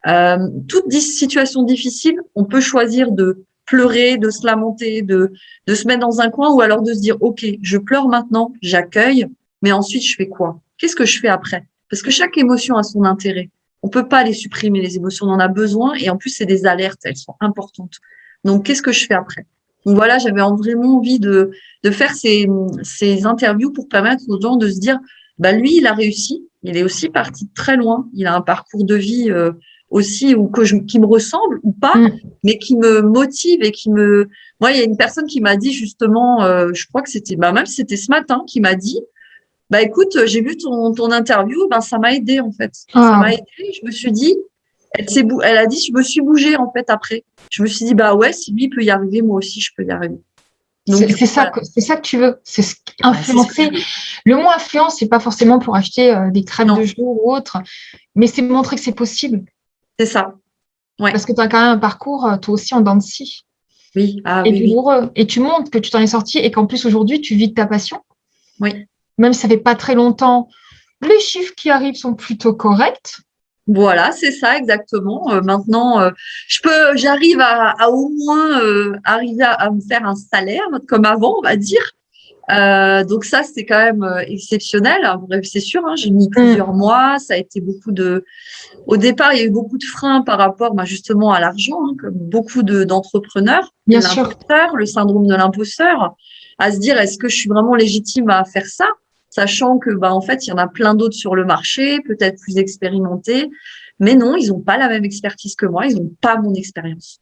Euh, toute situation difficile, on peut choisir de pleurer, de se lamenter, de, de se mettre dans un coin ou alors de se dire, OK, je pleure maintenant, j'accueille, mais ensuite, je fais quoi? Qu'est-ce que je fais après? Parce que chaque émotion a son intérêt. On peut pas les supprimer, les émotions, on en a besoin. Et en plus, c'est des alertes, elles sont importantes. Donc, qu'est-ce que je fais après? Donc voilà, j'avais vraiment envie de, de faire ces, ces interviews pour permettre aux gens de se dire, bah lui, il a réussi. Il est aussi parti de très loin. Il a un parcours de vie euh, aussi ou que je, qui me ressemble ou pas, mm. mais qui me motive et qui me. Moi, il y a une personne qui m'a dit justement, euh, je crois que c'était, bah même c'était ce matin, qui m'a dit, bah écoute, j'ai vu ton, ton interview, ben ça m'a aidé en fait. Ça ah. m'a aidé. Je me suis dit, elle, elle a dit, je me suis bougée en fait après. Je me suis dit, bah ouais, si lui peut y arriver, moi aussi je peux y arriver. C'est ça, c'est ça que tu veux. C'est influencer. le mot influence, c'est pas forcément pour acheter euh, des crèmes de jour ou autre, mais c'est montrer que c'est possible. C'est ça. Ouais. Parce que tu as quand même un parcours, euh, toi aussi, en dents de scie. Oui, ah, et douloureux. Et tu montres que tu t'en es sorti et qu'en plus, aujourd'hui, tu vis de ta passion. Oui même si ça fait pas très longtemps, les chiffres qui arrivent sont plutôt corrects. Voilà, c'est ça exactement. Euh, maintenant, euh, je peux, j'arrive à, au moins euh, arriver à, me faire un salaire comme avant, on va dire. donc ça, c'est quand même exceptionnel. C'est sûr, hein, j'ai mis plusieurs mm. mois. Ça a été beaucoup de. Au départ, il y a eu beaucoup de freins par rapport, bah, justement, à l'argent, hein, comme beaucoup d'entrepreneurs. Bien sûr. Le syndrome de l'imposteur, à se dire est-ce que je suis vraiment légitime à faire ça? Sachant que bah en fait il y en a plein d'autres sur le marché, peut-être plus expérimentés, mais non, ils n'ont pas la même expertise que moi, ils n'ont pas mon expérience.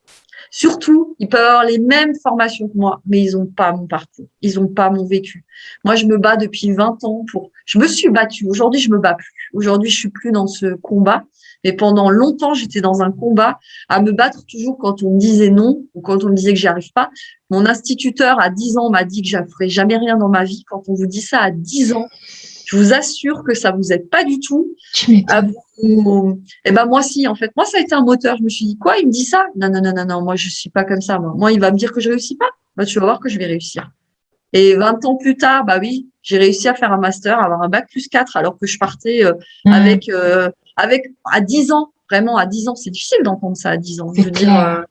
Surtout, ils peuvent avoir les mêmes formations que moi, mais ils n'ont pas mon parcours, ils n'ont pas mon vécu. Moi, je me bats depuis 20 ans pour. Je me suis battue. Aujourd'hui, je me bats plus. Aujourd'hui, je suis plus dans ce combat. Mais pendant longtemps, j'étais dans un combat à me battre toujours quand on me disait non ou quand on me disait que j'y arrive pas. Mon instituteur à 10 ans m'a dit que je ne ferais jamais rien dans ma vie. Quand on vous dit ça à 10 ans, je vous assure que ça vous aide pas du tout. À vous... Eh ben moi si, en fait, moi ça a été un moteur. Je me suis dit quoi Il me dit ça? Non non non non non, moi je suis pas comme ça. Moi, moi il va me dire que je réussis pas. Bah tu vas voir que je vais réussir. Et 20 ans plus tard, bah oui, j'ai réussi à faire un master, avoir un bac plus 4, alors que je partais euh, mmh. avec euh, avec à 10 ans. Vraiment à 10 ans, c'est difficile d'entendre ça à 10 ans. Je veux dire,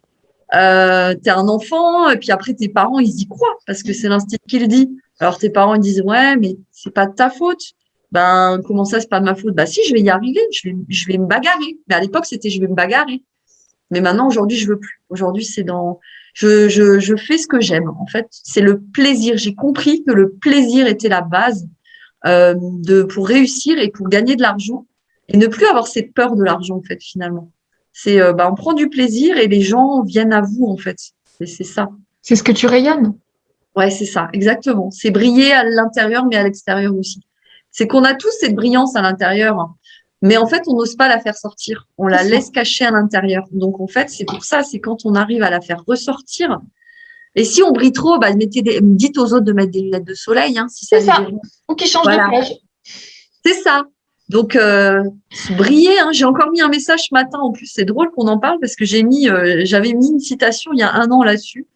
euh, t'es un enfant et puis après tes parents ils y croient parce que c'est l'instinct qui le dit. Alors tes parents ils disent ouais mais c'est pas de ta faute. Ben comment ça c'est pas de ma faute? Bah si je vais y arriver, je vais je vais me bagarrer. Mais à l'époque c'était je vais me bagarrer. Mais maintenant aujourd'hui je veux plus. Aujourd'hui c'est dans je, je, je fais ce que j'aime en fait. C'est le plaisir. J'ai compris que le plaisir était la base euh, de pour réussir et pour gagner de l'argent et ne plus avoir cette peur de l'argent en fait finalement. C'est euh, bah, on prend du plaisir et les gens viennent à vous en fait. C'est ça. C'est ce que tu rayonnes. Ouais, c'est ça, exactement. C'est briller à l'intérieur, mais à l'extérieur aussi. C'est qu'on a tous cette brillance à l'intérieur, hein. mais en fait, on n'ose pas la faire sortir. On la laisse cacher à l'intérieur. Donc, en fait, c'est pour ça, c'est quand on arrive à la faire ressortir. Et si on brille trop, bah, mettez des, dites aux autres de mettre des lunettes de soleil. Hein, si c'est ça. Ou qui changent de plage. C'est ça. Donc, euh, briller. Hein. J'ai encore mis un message ce matin. En plus, c'est drôle qu'on en parle parce que j'ai mis, euh, j'avais mis une citation il y a un an là-dessus.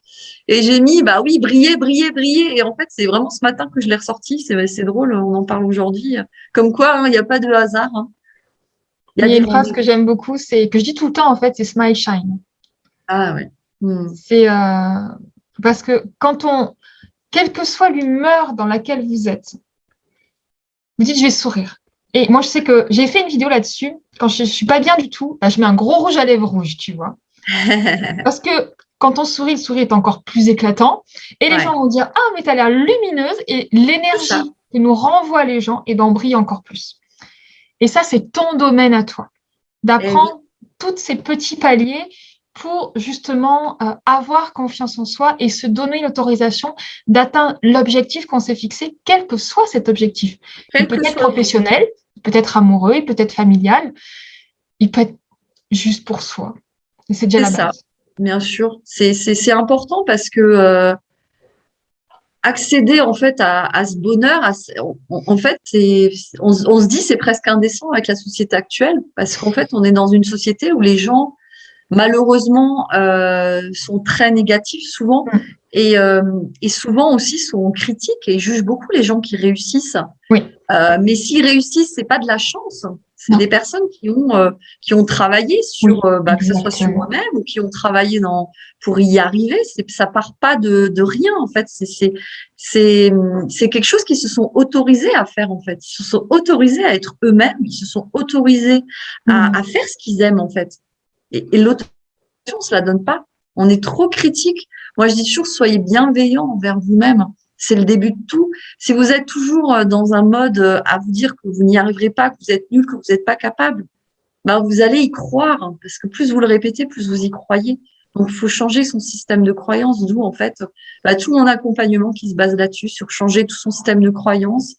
Et j'ai mis, bah oui, briller, briller, briller. Et en fait, c'est vraiment ce matin que je l'ai ressorti. C'est drôle, on en parle aujourd'hui. Comme quoi, hein, il n'y a pas de hasard. Hein. Il y a, une phrase que j'aime beaucoup, c'est que je dis tout le temps, en fait, c'est smile shine. Ah ouais. Hmm. C'est euh, parce que quand on, quelle que soit l'humeur dans laquelle vous êtes, vous dites, je vais sourire. Et moi, je sais que j'ai fait une vidéo là-dessus. Quand je ne suis pas bien du tout, bah, je mets un gros rouge à lèvres rouge, tu vois. (laughs) Parce que quand on sourit, le sourire est encore plus éclatant. Et les gens vont dire Ah, mais tu as l'air lumineuse. Et l'énergie que nous renvoient les gens, et d'en brille encore plus. Et ça, c'est ton domaine à toi. D'apprendre eh tous ces petits paliers pour justement euh, avoir confiance en soi et se donner l'autorisation d'atteindre l'objectif qu'on s'est fixé, quel que soit cet objectif. il peut être professionnel, peut être amoureux, il peut être familial, il peut être juste pour soi. Et c'est déjà la base. Ça, bien sûr. C'est important parce que euh, accéder en fait à, ce bonheur, en fait, on, on, se dit c'est presque indécent avec la société actuelle parce qu'en fait, on est dans une société où les gens malheureusement euh, sont très négatifs souvent mm. et, euh, et, souvent aussi sont critiques et jugent beaucoup les gens qui réussissent. Oui. Euh, mais s'ils réussissent, c'est pas de la chance. C'est des personnes qui ont euh, qui ont travaillé sur euh, bah, que ce soit sur moi-même ou qui ont travaillé dans pour y arriver. C'est ça part pas de, de rien en fait. C'est c'est c'est c'est quelque chose qu'ils se sont autorisés à faire en fait. Ils se sont autorisés à être eux-mêmes. Ils se sont autorisés à, mm. à faire ce qu'ils aiment en fait. Et, et l'autorisation, on se la donne pas. On est trop critique. Moi, je dis toujours, soyez bienveillants envers vous-même c'est le début de tout. Si vous êtes toujours euh, dans un mode euh, à vous dire que vous n'y arriverez pas, que vous êtes nul, que vous n'êtes pas capable, ben vous allez y croire, hein, parce que plus vous le répétez, plus vous y croyez. Donc, il faut changer son système de croyance, d'où en fait bah, tout mon accompagnement qui se base là-dessus, sur changer tout son système de croyance,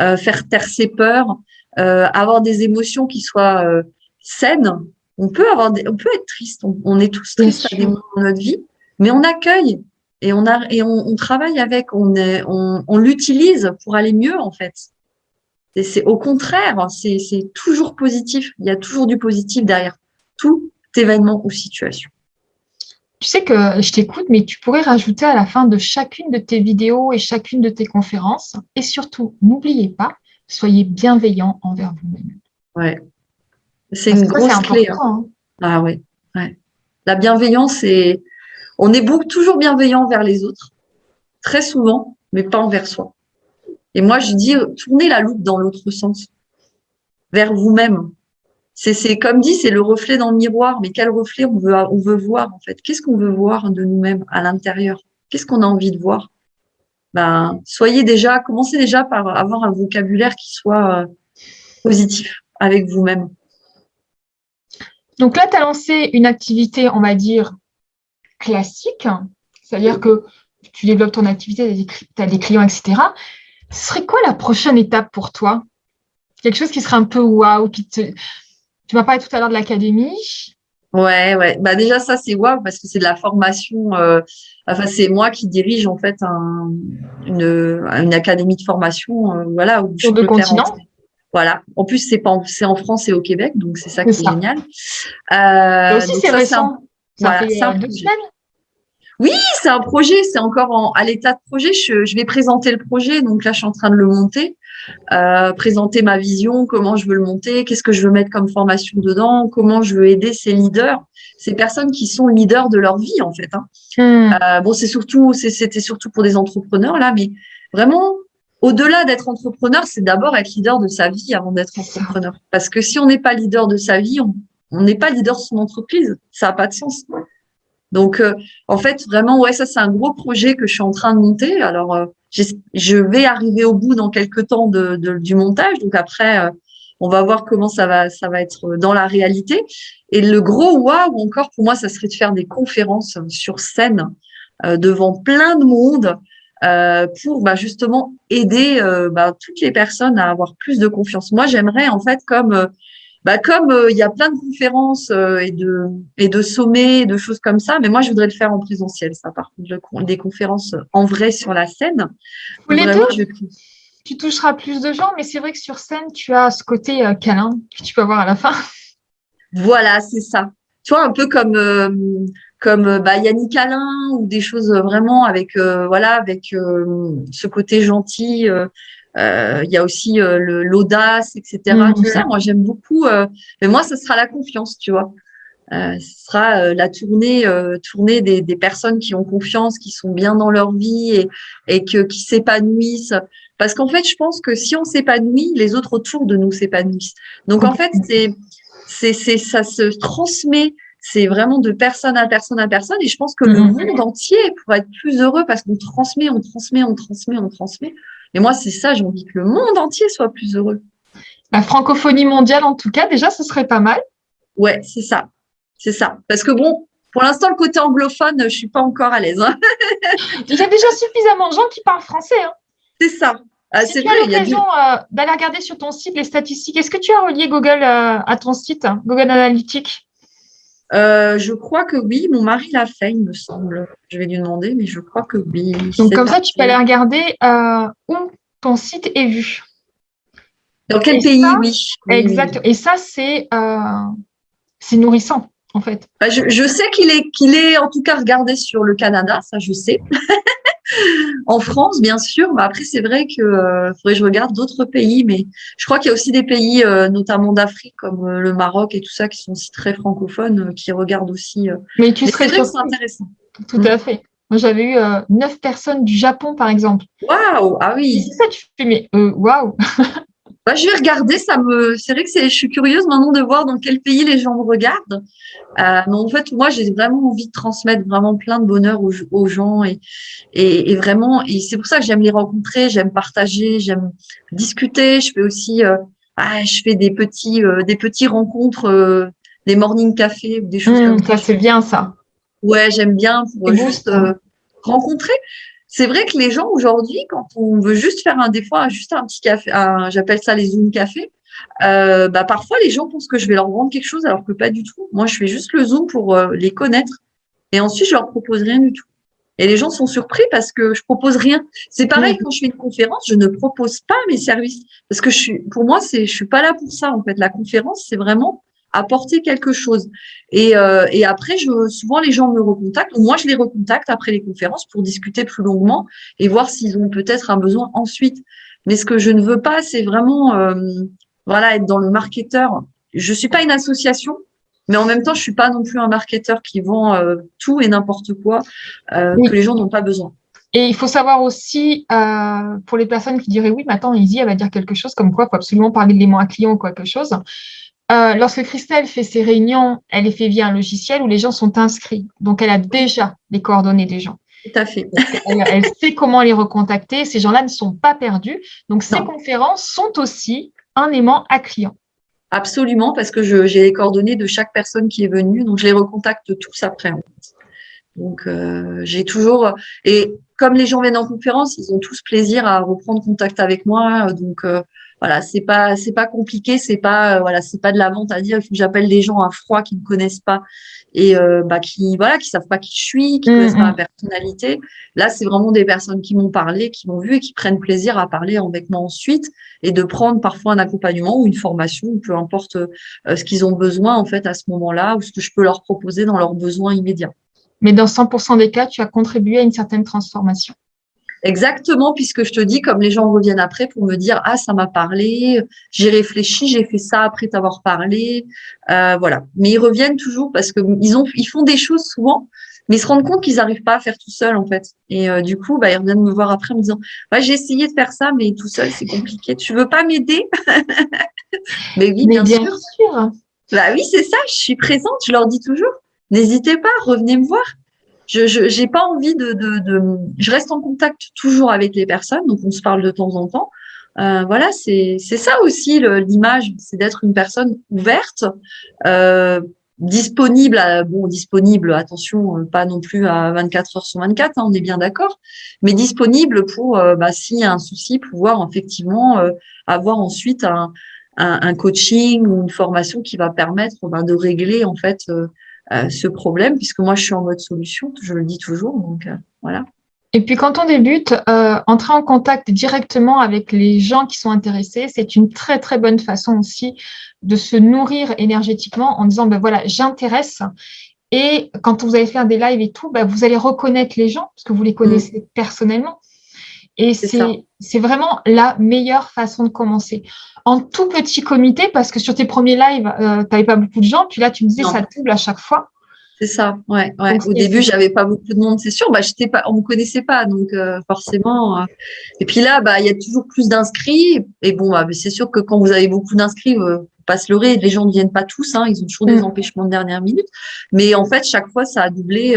euh, faire taire ses peurs, euh, avoir des émotions qui soient euh, saines. On peut avoir, des, on peut être triste, on, on est tous tristes à des moments de notre vie, mais on accueille et on a et on, travaille avec, on est, on, on l'utilise pour aller mieux en fait. C'est au contraire, c'est toujours positif. Il y a toujours du positif derrière tout événement ou situation. Tu sais que je t'écoute, mais tu pourrais rajouter à la fin de chacune de tes vidéos et chacune de tes conférences. Et surtout, n'oubliez pas, soyez bienveillant envers vous-même. Ouais. C'est une grosse clé. Hein. Hein. Ah oui. Ouais. La bienveillance, c'est on est toujours bienveillant vers les autres, très souvent, mais pas envers soi. Et moi, je dis, tournez la loupe dans l'autre sens, vers vous-même. C'est comme dit, c'est le reflet dans le miroir, mais quel reflet on veut, on veut voir en fait? Qu'est-ce qu'on veut voir de nous-mêmes à l'intérieur? Qu'est-ce qu'on a envie de voir? Ben, Soyez déjà, commencez déjà par avoir un vocabulaire qui soit euh, positif avec vous-même. Donc là, tu as lancé une activité, on va dire, classique, c'est-à-dire que tu développes ton activité, tu as des clients, etc. Ce serait quoi la prochaine étape pour toi? Quelque chose qui serait un peu waouh, qui te... Tu m'as parlé tout à l'heure de l'académie. Ouais, ouais. Bah déjà ça c'est waouh parce que c'est de la formation. Euh, enfin c'est moi qui dirige en fait une, une académie de formation, euh, voilà. Où Sur deux continents? Voilà. En plus c'est pas c'est en France et au Québec, donc c'est ça qui est, génial. Euh, aussi c'est récent. Ça fait euh, deux semaines. Oui, c'est un projet, c'est encore à l'état de projet. Je, vais présenter le projet, donc là, je suis en train de le monter, euh, présenter ma vision, comment je veux le monter, qu'est-ce que je veux mettre comme formation dedans, comment je veux aider ces leaders, ces personnes qui sont leaders de leur vie, en fait. Hein. Hmm. Euh, bon, c'est surtout, c'était surtout pour des entrepreneurs là, mais vraiment, au-delà d'être entrepreneur, c'est d'abord être leader de sa vie avant d'être entrepreneur. Parce que si on n'est pas leader de sa vie, on n'est pas leader de son entreprise. Ça n'a pas de sens. Donc, euh, en fait, vraiment, ouais, ça, c'est un gros projet que je suis en train de monter. Alors, euh, je vais arriver au bout dans quelques temps de, du montage. Donc, après, euh, on va voir comment ça va, ça va être dans la réalité. Et le gros waouh encore pour moi, ça serait de faire des conférences sur scène devant plein de monde pour bah, justement aider bah, toutes les personnes à avoir plus de confiance. Moi, j'aimerais en fait comme bah, comme euh, il y a plein de conférences euh, et de et de sommets, de choses comme ça, mais moi je voudrais le faire en présentiel, ça par contre, des conférences en vrai sur la scène. les deux, tu toucheras plus de gens, mais c'est vrai que sur scène, tu as ce côté euh, câlin que tu peux avoir à la fin. Voilà, c'est ça. Tu vois, un peu comme comme bah, Yannick Alain ou des choses vraiment avec voilà avec ce côté gentil euh, il y a aussi euh, l'audace, etc. Mhm. Tout ça, moi j'aime beaucoup. Euh, mais moi, ce sera la confiance, tu vois. ce sera la tournée, tournée des, des, personnes qui ont confiance, qui sont bien dans leur vie et, et que, qui s'épanouissent. Parce qu'en fait, je pense que si on s'épanouit, les autres autour de nous s'épanouissent. Donc en fait, c'est, c'est, c'est, ça se transmet. C'est vraiment de personne à personne à personne. Et je pense que le mhm. monde entier pourrait être plus heureux parce qu'on transmet, on transmet, on transmet, on transmet. Et moi, c'est ça, j'ai envie que le monde entier soit plus heureux. La francophonie mondiale, en tout cas, déjà, ce serait pas mal. Ouais, c'est ça. C'est ça. Parce que bon, pour l'instant, le côté anglophone, je suis pas encore à l'aise. Hein. (laughs) il y a déjà suffisamment de gens qui parlent français. Hein. C'est ça. Ah, si tu as l'occasion euh, d'aller regarder sur ton site les statistiques, est-ce que tu as relié Google euh, à ton site, Google Analytics? Je crois que oui, mon mari l'a fait, il me semble. Je vais lui demander, mais je crois que oui. Donc comme ça, tu peux aller regarder où ton site est vu. Dans quel pays, oui. Exact. Et ça, c'est c'est nourrissant en fait. Bah, je, sais qu'il est, qu'il est en tout cas regardé sur le Canada, ça je sais. (laughs) en France, bien sûr. Mais après, c'est vrai que euh, faudrait que je regarde d'autres pays, mais je crois qu'il y a aussi des pays, euh, notamment d'Afrique, comme euh, le Maroc et tout ça, qui sont aussi très francophones, qui regardent aussi. mais tu serais c'est intéressant. Tout à fait. Moi, j'avais eu neuf personnes du Japon, par exemple. Waouh Ah oui. C'est ça, tu fais, mais waouh (laughs) Bah, je vais regarder, ça me, c'est vrai que c'est, je suis curieuse maintenant de voir dans quel pays les gens me regardent. Euh, mais en fait, moi, j'ai vraiment envie de transmettre vraiment plein de bonheur aux, gens et, et, vraiment, et c'est pour ça que j'aime les rencontrer, j'aime partager, j'aime discuter. Je fais aussi, euh, ah, je fais des petits, euh, des petits rencontres, euh, des morning café, des choses mmh, comme ça. c'est bien ça. Ouais, j'aime bien pour juste rencontrer c'est vrai que les gens aujourd'hui, quand on veut juste faire un des fois juste un petit café, j'appelle ça les Zoom café, euh, bah parfois les gens pensent que je vais leur vendre quelque chose alors que pas du tout. Moi, je fais juste le Zoom pour euh, les connaître et ensuite je leur propose rien du tout. Et les gens sont surpris parce que je propose rien. C'est pareil quand je fais une conférence, je ne propose pas mes services parce que je suis, pour moi, c'est, je suis pas là pour ça en fait. La conférence, c'est vraiment apporter quelque chose. Et, euh, et après, je, souvent, les gens me recontactent, ou moi, je les recontacte après les conférences pour discuter plus longuement et voir s'ils ont peut-être un besoin ensuite. Mais ce que je ne veux pas, c'est vraiment euh, voilà, être dans le marketeur. Je suis pas une association, mais en même temps, je suis pas non plus un marketeur qui vend euh, tout et n'importe quoi que les gens n'ont pas besoin. Et il faut savoir aussi, euh, pour les personnes qui diraient oui, mais attends, Izzy, elle va dire quelque chose comme quoi il faut absolument parler de l'aimant à client ou quelque chose. Euh, lorsque Christelle fait ses réunions, elle les fait via un logiciel où les gens sont inscrits. Donc, elle a déjà les coordonnées des gens. Tout à fait. Elle, sait comment les recontacter. Ces gens-là ne sont pas perdus. Donc, ces conférences sont aussi un aimant à client. Absolument, parce que j'ai les coordonnées de chaque personne qui est venue. Donc, je les recontacte tous après. Donc, euh, j'ai toujours… Et comme les gens viennent en conférence, ils ont tous plaisir à reprendre contact avec moi. Donc, euh, voilà, c'est pas c'est pas compliqué, c'est pas euh, voilà, c'est pas de la vente à dire il faut que j'appelle des gens à froid qui ne connaissent pas et euh, bah qui voilà, qui savent pas qui je suis, qui ne connaissent pas ma personnalité. Là, c'est vraiment des personnes qui m'ont parlé, qui m'ont vu et qui prennent plaisir à parler avec moi ensuite et de prendre parfois un accompagnement ou une formation, peu importe euh, ce qu'ils ont besoin en fait à ce moment-là ou ce que je peux leur proposer dans leurs besoins immédiats. Mais dans 100% des cas, tu as contribué à une certaine transformation. Exactement, puisque je te dis, comme les gens reviennent après pour me dire, ah, ça m'a parlé, j'ai réfléchi, j'ai fait ça après t'avoir parlé, euh, voilà. Mais ils reviennent toujours parce que ils ont, ils font des choses souvent, mais ils se rendent compte qu'ils n'arrivent pas à faire tout seul en fait. Et euh, du coup, bah, ils reviennent me voir après en me disant, ouais, j'ai essayé de faire ça, mais tout seul c'est compliqué. Tu veux pas m'aider? (laughs) Mais oui, bien, sûr. sûr. Bah oui, c'est ça. Je suis présente. Je leur dis toujours, n'hésitez pas, revenez me voir je n'ai pas envie de, de, de, Je reste en contact toujours avec les personnes, donc on se parle de temps en temps. Euh, voilà, c'est ça aussi l'image, c'est d'être une personne ouverte, euh, disponible, à, bon, disponible, attention, euh, pas non plus à 24 heures sur 24, hein, on est bien d'accord, mais disponible pour, euh, bah, s'il y a un souci, pouvoir effectivement euh, avoir ensuite un, un, un, coaching ou une formation qui va permettre bah, de régler en fait euh, ce problème, puisque moi, je suis en mode solution, je le dis toujours. Donc, euh, voilà. Et puis, quand on débute, euh, entrer en contact directement avec les gens qui sont intéressés, c'est une très, très bonne façon aussi de se nourrir énergétiquement en disant, ben voilà, j'intéresse. Et quand vous allez faire des lives et tout, ben, vous allez reconnaître les gens parce que vous les connaissez mm. personnellement. Et c'est vraiment la meilleure façon de commencer. En tout petit comité, parce que sur tes premiers lives, euh, tu n'avais pas beaucoup de gens, puis là, tu me disais, ça double à chaque fois. C'est ça, ouais. ouais. Au début, j'avais pas beaucoup de monde, c'est sûr. Bah, j'étais pas, on me connaissait pas, donc euh, forcément. Euh. Et puis là, bah, il y a toujours plus d'inscrits. Et bon, bah, c'est sûr que quand vous avez beaucoup d'inscrits, euh, pas se leurrer, les gens ne viennent pas tous. Hein, ils ont toujours des mm. empêchements de dernière minute. Mais en fait, chaque fois, ça a doublé.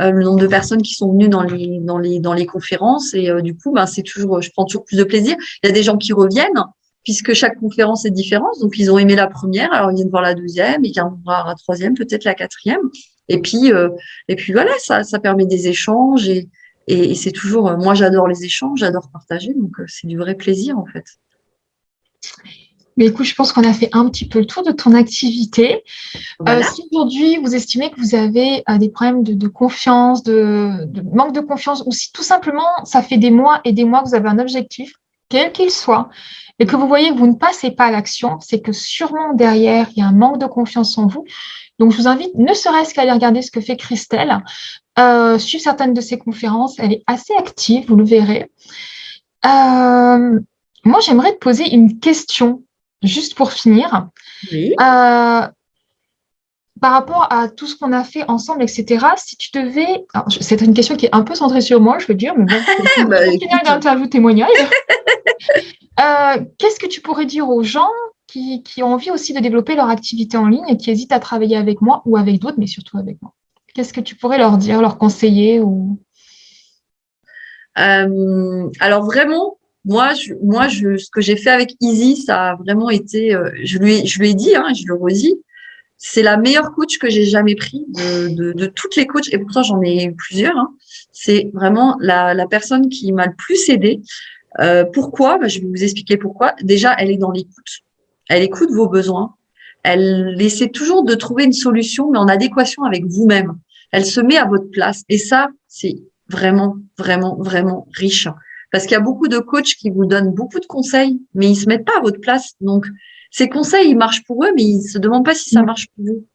Euh, le nombre de personnes qui sont venues dans les dans les dans les conférences. Et euh, du coup ben c'est toujours je prends toujours plus de plaisir. Il y a des gens qui reviennent puisque chaque conférence est différente. Donc ils ont aimé la première alors ils viennent voir la deuxième et ils voir la troisième peut-être la quatrième. Et puis euh, et puis voilà ça ça permet des échanges. Et et, et c'est toujours moi j'adore les échanges j'adore partager. Donc c'est du vrai plaisir en fait Mais écoute, je pense qu'on a fait un petit peu le tour de ton activité. Euh, si aujourd'hui vous estimez que vous avez euh, des problèmes de, confiance, de, manque de confiance, ou si tout simplement ça fait des mois et des mois que vous avez un objectif, quel qu'il soit, et que vous voyez que vous ne passez pas à l'action, c'est que sûrement derrière, il y a un manque de confiance en vous. Donc, je vous invite, ne serait-ce qu'à aller regarder ce que fait Christelle, euh, suivre certaines de ses conférences. Elle est assez active, vous le verrez. Euh, moi, j'aimerais te poser une question, juste pour finir. Oui. Euh, par rapport à tout ce qu'on a fait ensemble, etc., si tu devais... C'est une question qui est un peu centrée sur moi, je veux dire, mais bon, (laughs) c'est bah, d'interview témoignage. (laughs) Euh, qu'est-ce que tu pourrais dire aux gens qui, ont envie aussi de développer leur activité en ligne et qui hésitent à travailler avec moi ou avec d'autres, mais surtout avec moi? Qu'est-ce que tu pourrais leur dire, leur conseiller ou... Euh, alors vraiment, moi, je, moi je, ce que j'ai fait avec Easy, ça a vraiment été, euh, je, lui, je lui ai dit, hein, je le redis, c'est la meilleure coach que j'ai jamais pris de, de, toutes les coachs, et pourtant j'en ai eu plusieurs. Hein. C'est vraiment la, la, personne qui m'a le plus aidée. Euh, pourquoi? Bah, Je vais vous expliquer pourquoi. Déjà, elle est dans l'écoute. Elle écoute vos besoins. Elle essaie toujours de trouver une solution, mais en adéquation avec vous-même. Elle se met à votre place. Et ça, c'est vraiment, vraiment, vraiment riche. Parce qu'il y a beaucoup de coachs qui vous donnent beaucoup de conseils, mais ils se mettent pas à votre place. Donc, ces conseils, ils marchent pour eux, mais ils se demandent pas si ça marche pour vous.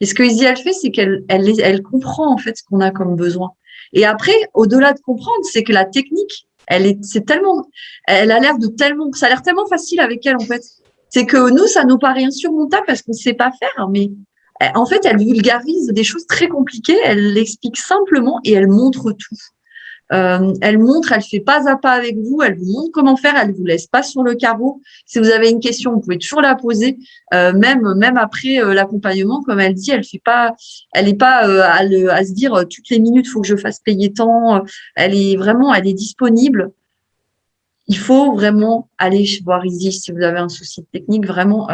Et ce que Izzy, elle fait, c'est qu'elle elle, elle comprend en fait ce qu'on a comme besoin. Et après, au-delà de comprendre, c'est que la technique, elle est, c'est tellement, elle a l'air de tellement, ça a l'air tellement facile avec elle en fait. C'est que nous, ça nous paraît insurmontable parce qu'on ne sait pas faire, mais en fait, elle vulgarise des choses très compliquées, elle l'explique simplement et elle montre tout. Euh, elle montre, elle fait pas à pas avec vous, elle vous montre comment faire, elle vous laisse pas sur le carreau. Si vous avez une question, vous pouvez toujours la poser, euh, même même après euh, l'accompagnement, comme elle dit, elle fait pas, elle est pas euh, à, le, à, se dire euh, toutes les minutes faut que je fasse payer tant. Elle est vraiment, elle est disponible. Il faut vraiment aller voir Izzy si vous avez un souci technique. Vraiment,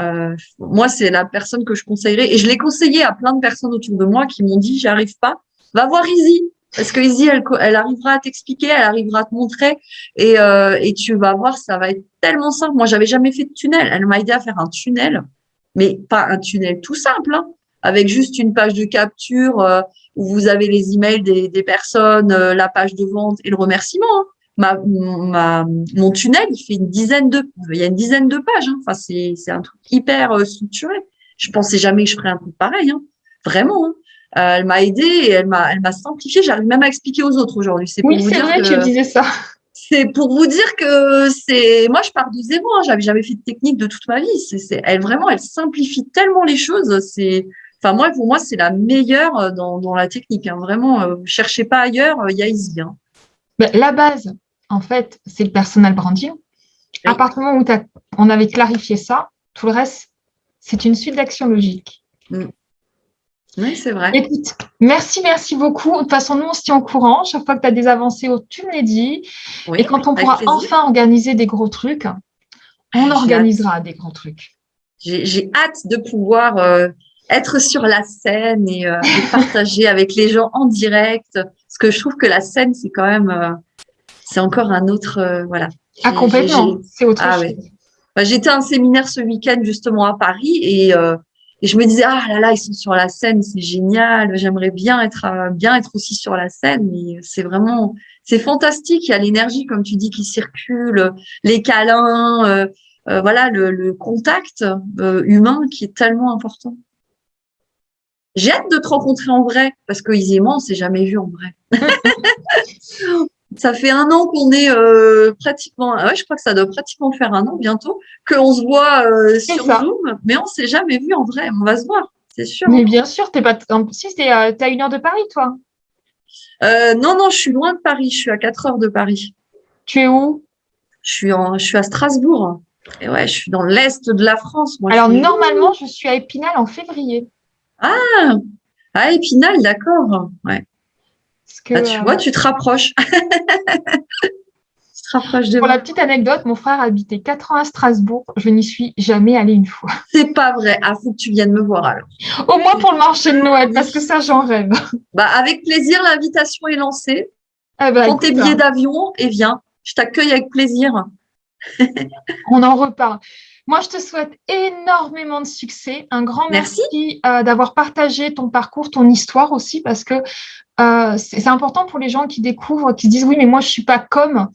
moi c'est la personne que je conseillerais et je l'ai conseillé à plein de personnes autour de moi qui m'ont dit j'arrive pas. Va voir Izzy, parce que Izzy, elle, elle arrivera à t'expliquer, elle arrivera à te montrer et, euh, et tu vas voir, ça va être tellement simple. Moi, j'avais jamais fait de tunnel. Elle m'a aidé à faire un tunnel, mais pas un tunnel tout simple, hein, avec juste une page de capture euh, où vous avez les emails des, des personnes, euh, la page de vente et le remerciement. Hein. Ma, ma, mon tunnel, il fait une dizaine de, il y a une dizaine de pages. Hein. Enfin, c'est, un truc hyper euh, structuré. Je pensais jamais que je ferais un truc pareil, hein. vraiment. Euh, elle m'a aidée et elle m'a, elle m'a simplifié. J'arrive même à expliquer aux autres aujourd'hui. C'est oui, c'est vrai, que, tu disais ça. C'est pour vous dire que c'est, moi, je pars de zéro. Hein. J'avais jamais fait de technique de toute ma vie. C'est, c'est, elle vraiment, elle simplifie tellement les choses. C'est, enfin moi, pour moi, c'est la meilleure dans, dans la technique. Hein. Vraiment, euh, cherchez pas ailleurs. Il y a Easy. Hein. Ben, la base, en fait, c'est le personal branding. À partir du moment où on avait clarifié ça, tout le reste, c'est une suite d'actions logiques. Mm. Oui, c'est vrai. Écoute, merci, merci beaucoup. De toute façon, nous, on se tient au courant. Chaque fois que tu as des avancées, tu me les dis. et quand on pourra enfin organiser des gros trucs, on organisera des gros trucs. J'ai hâte de pouvoir euh, être sur la scène et, euh, partager avec les gens en direct. Parce que je trouve que la scène, c'est quand même, euh, c'est encore un autre, voilà. Ah, complètement. C'est autre ah, chose. Bah, J'étais à un séminaire ce week-end justement à Paris et et je me disais, ah là là, ils sont sur la scène, c'est génial. J'aimerais bien être, euh, bien être aussi sur la scène. Mais c'est vraiment, c'est fantastique. Il y a l'énergie, comme tu dis, qui circule, les câlins, euh, euh, voilà, le, contact humain qui est tellement important. J'ai hâte de te rencontrer en vrai, parce que moi, on s'est jamais vu en vrai. (laughs) ça fait un an qu'on est euh, pratiquement, ouais, je crois que ça doit pratiquement faire un an bientôt, qu'on se voit euh, sur Zoom, mais on s'est jamais vu en vrai. On va se voir, c'est sûr. Mais bien sûr, t'es pas, si tu euh, as une heure de Paris, toi. non, non, je suis loin de Paris. Je suis à 4 heures de Paris. Tu es où? Je suis en, je suis à Strasbourg. Et ouais, je suis dans l'est de la France. Moi, Alors normalement, je suis à Épinal en février. Ah, à Épinal, d'accord. Ouais. Bah, tu vois, tu te rapproches. (laughs) tu te rapproches de Pour la petite anecdote, mon frère habitait 4 ans à Strasbourg. Je n'y suis jamais allée une fois. (laughs) C'est pas vrai. Ah, faut que tu viennes me voir alors. Au moins pour le marché de Noël, parce que ça, j'en rêve. (laughs) Bah, avec plaisir, l'invitation est lancée. Eh ben, Prends tes billets d'avion et viens. Je t'accueille avec plaisir. On en reparle. Moi, je te souhaite énormément de succès. Un grand merci, euh, d'avoir partagé ton parcours, ton histoire aussi, parce que euh, c'est important pour les gens qui découvrent, qui se disent oui, mais moi, je suis pas comme.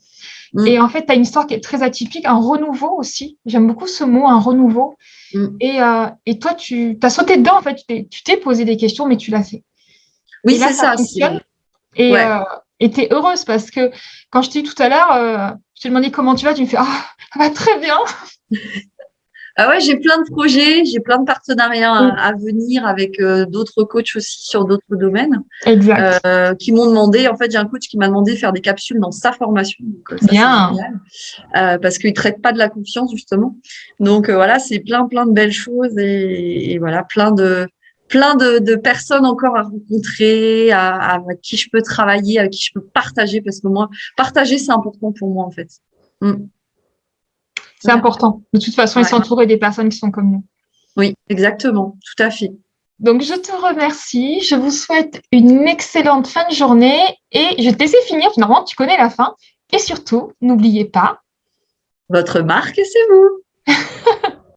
Mm. Et en fait, tu as une histoire qui est très atypique, un renouveau aussi. J'aime beaucoup ce mot, un renouveau. Mm. Et, euh, et, toi, tu as sauté dedans, en fait, tu t'es posé des questions, mais tu l'as fait. Oui, c'est ça. et tu es heureuse parce que quand je t'ai dit tout à l'heure, je t'ai demandé comment tu vas, tu me fais Ah, ça va très bien. (laughs) Ah ouais, j'ai plein de projets, j'ai plein de partenariats à, venir avec euh, d'autres coachs aussi sur d'autres domaines. Exact. Euh, qui m'ont demandé, en fait, j'ai un coach qui m'a demandé de faire des capsules dans sa formation. Donc, euh, Bien. parce qu'il traite pas de la confiance justement. Donc voilà, c'est plein plein de belles choses et, voilà, plein de plein de, personnes encore à rencontrer, à, avec qui je peux travailler, avec qui je peux partager, parce que moi, partager, c'est important pour moi en fait. Mm. C'est important. De toute façon, ils s'entourer des personnes qui sont comme nous. Oui, exactement, tout à fait. Donc, je te remercie. Je vous souhaite une excellente fin de journée et je te laisse finir. Finalement, tu connais la fin. Et surtout, n'oubliez pas. Votre marque, c'est vous. (laughs)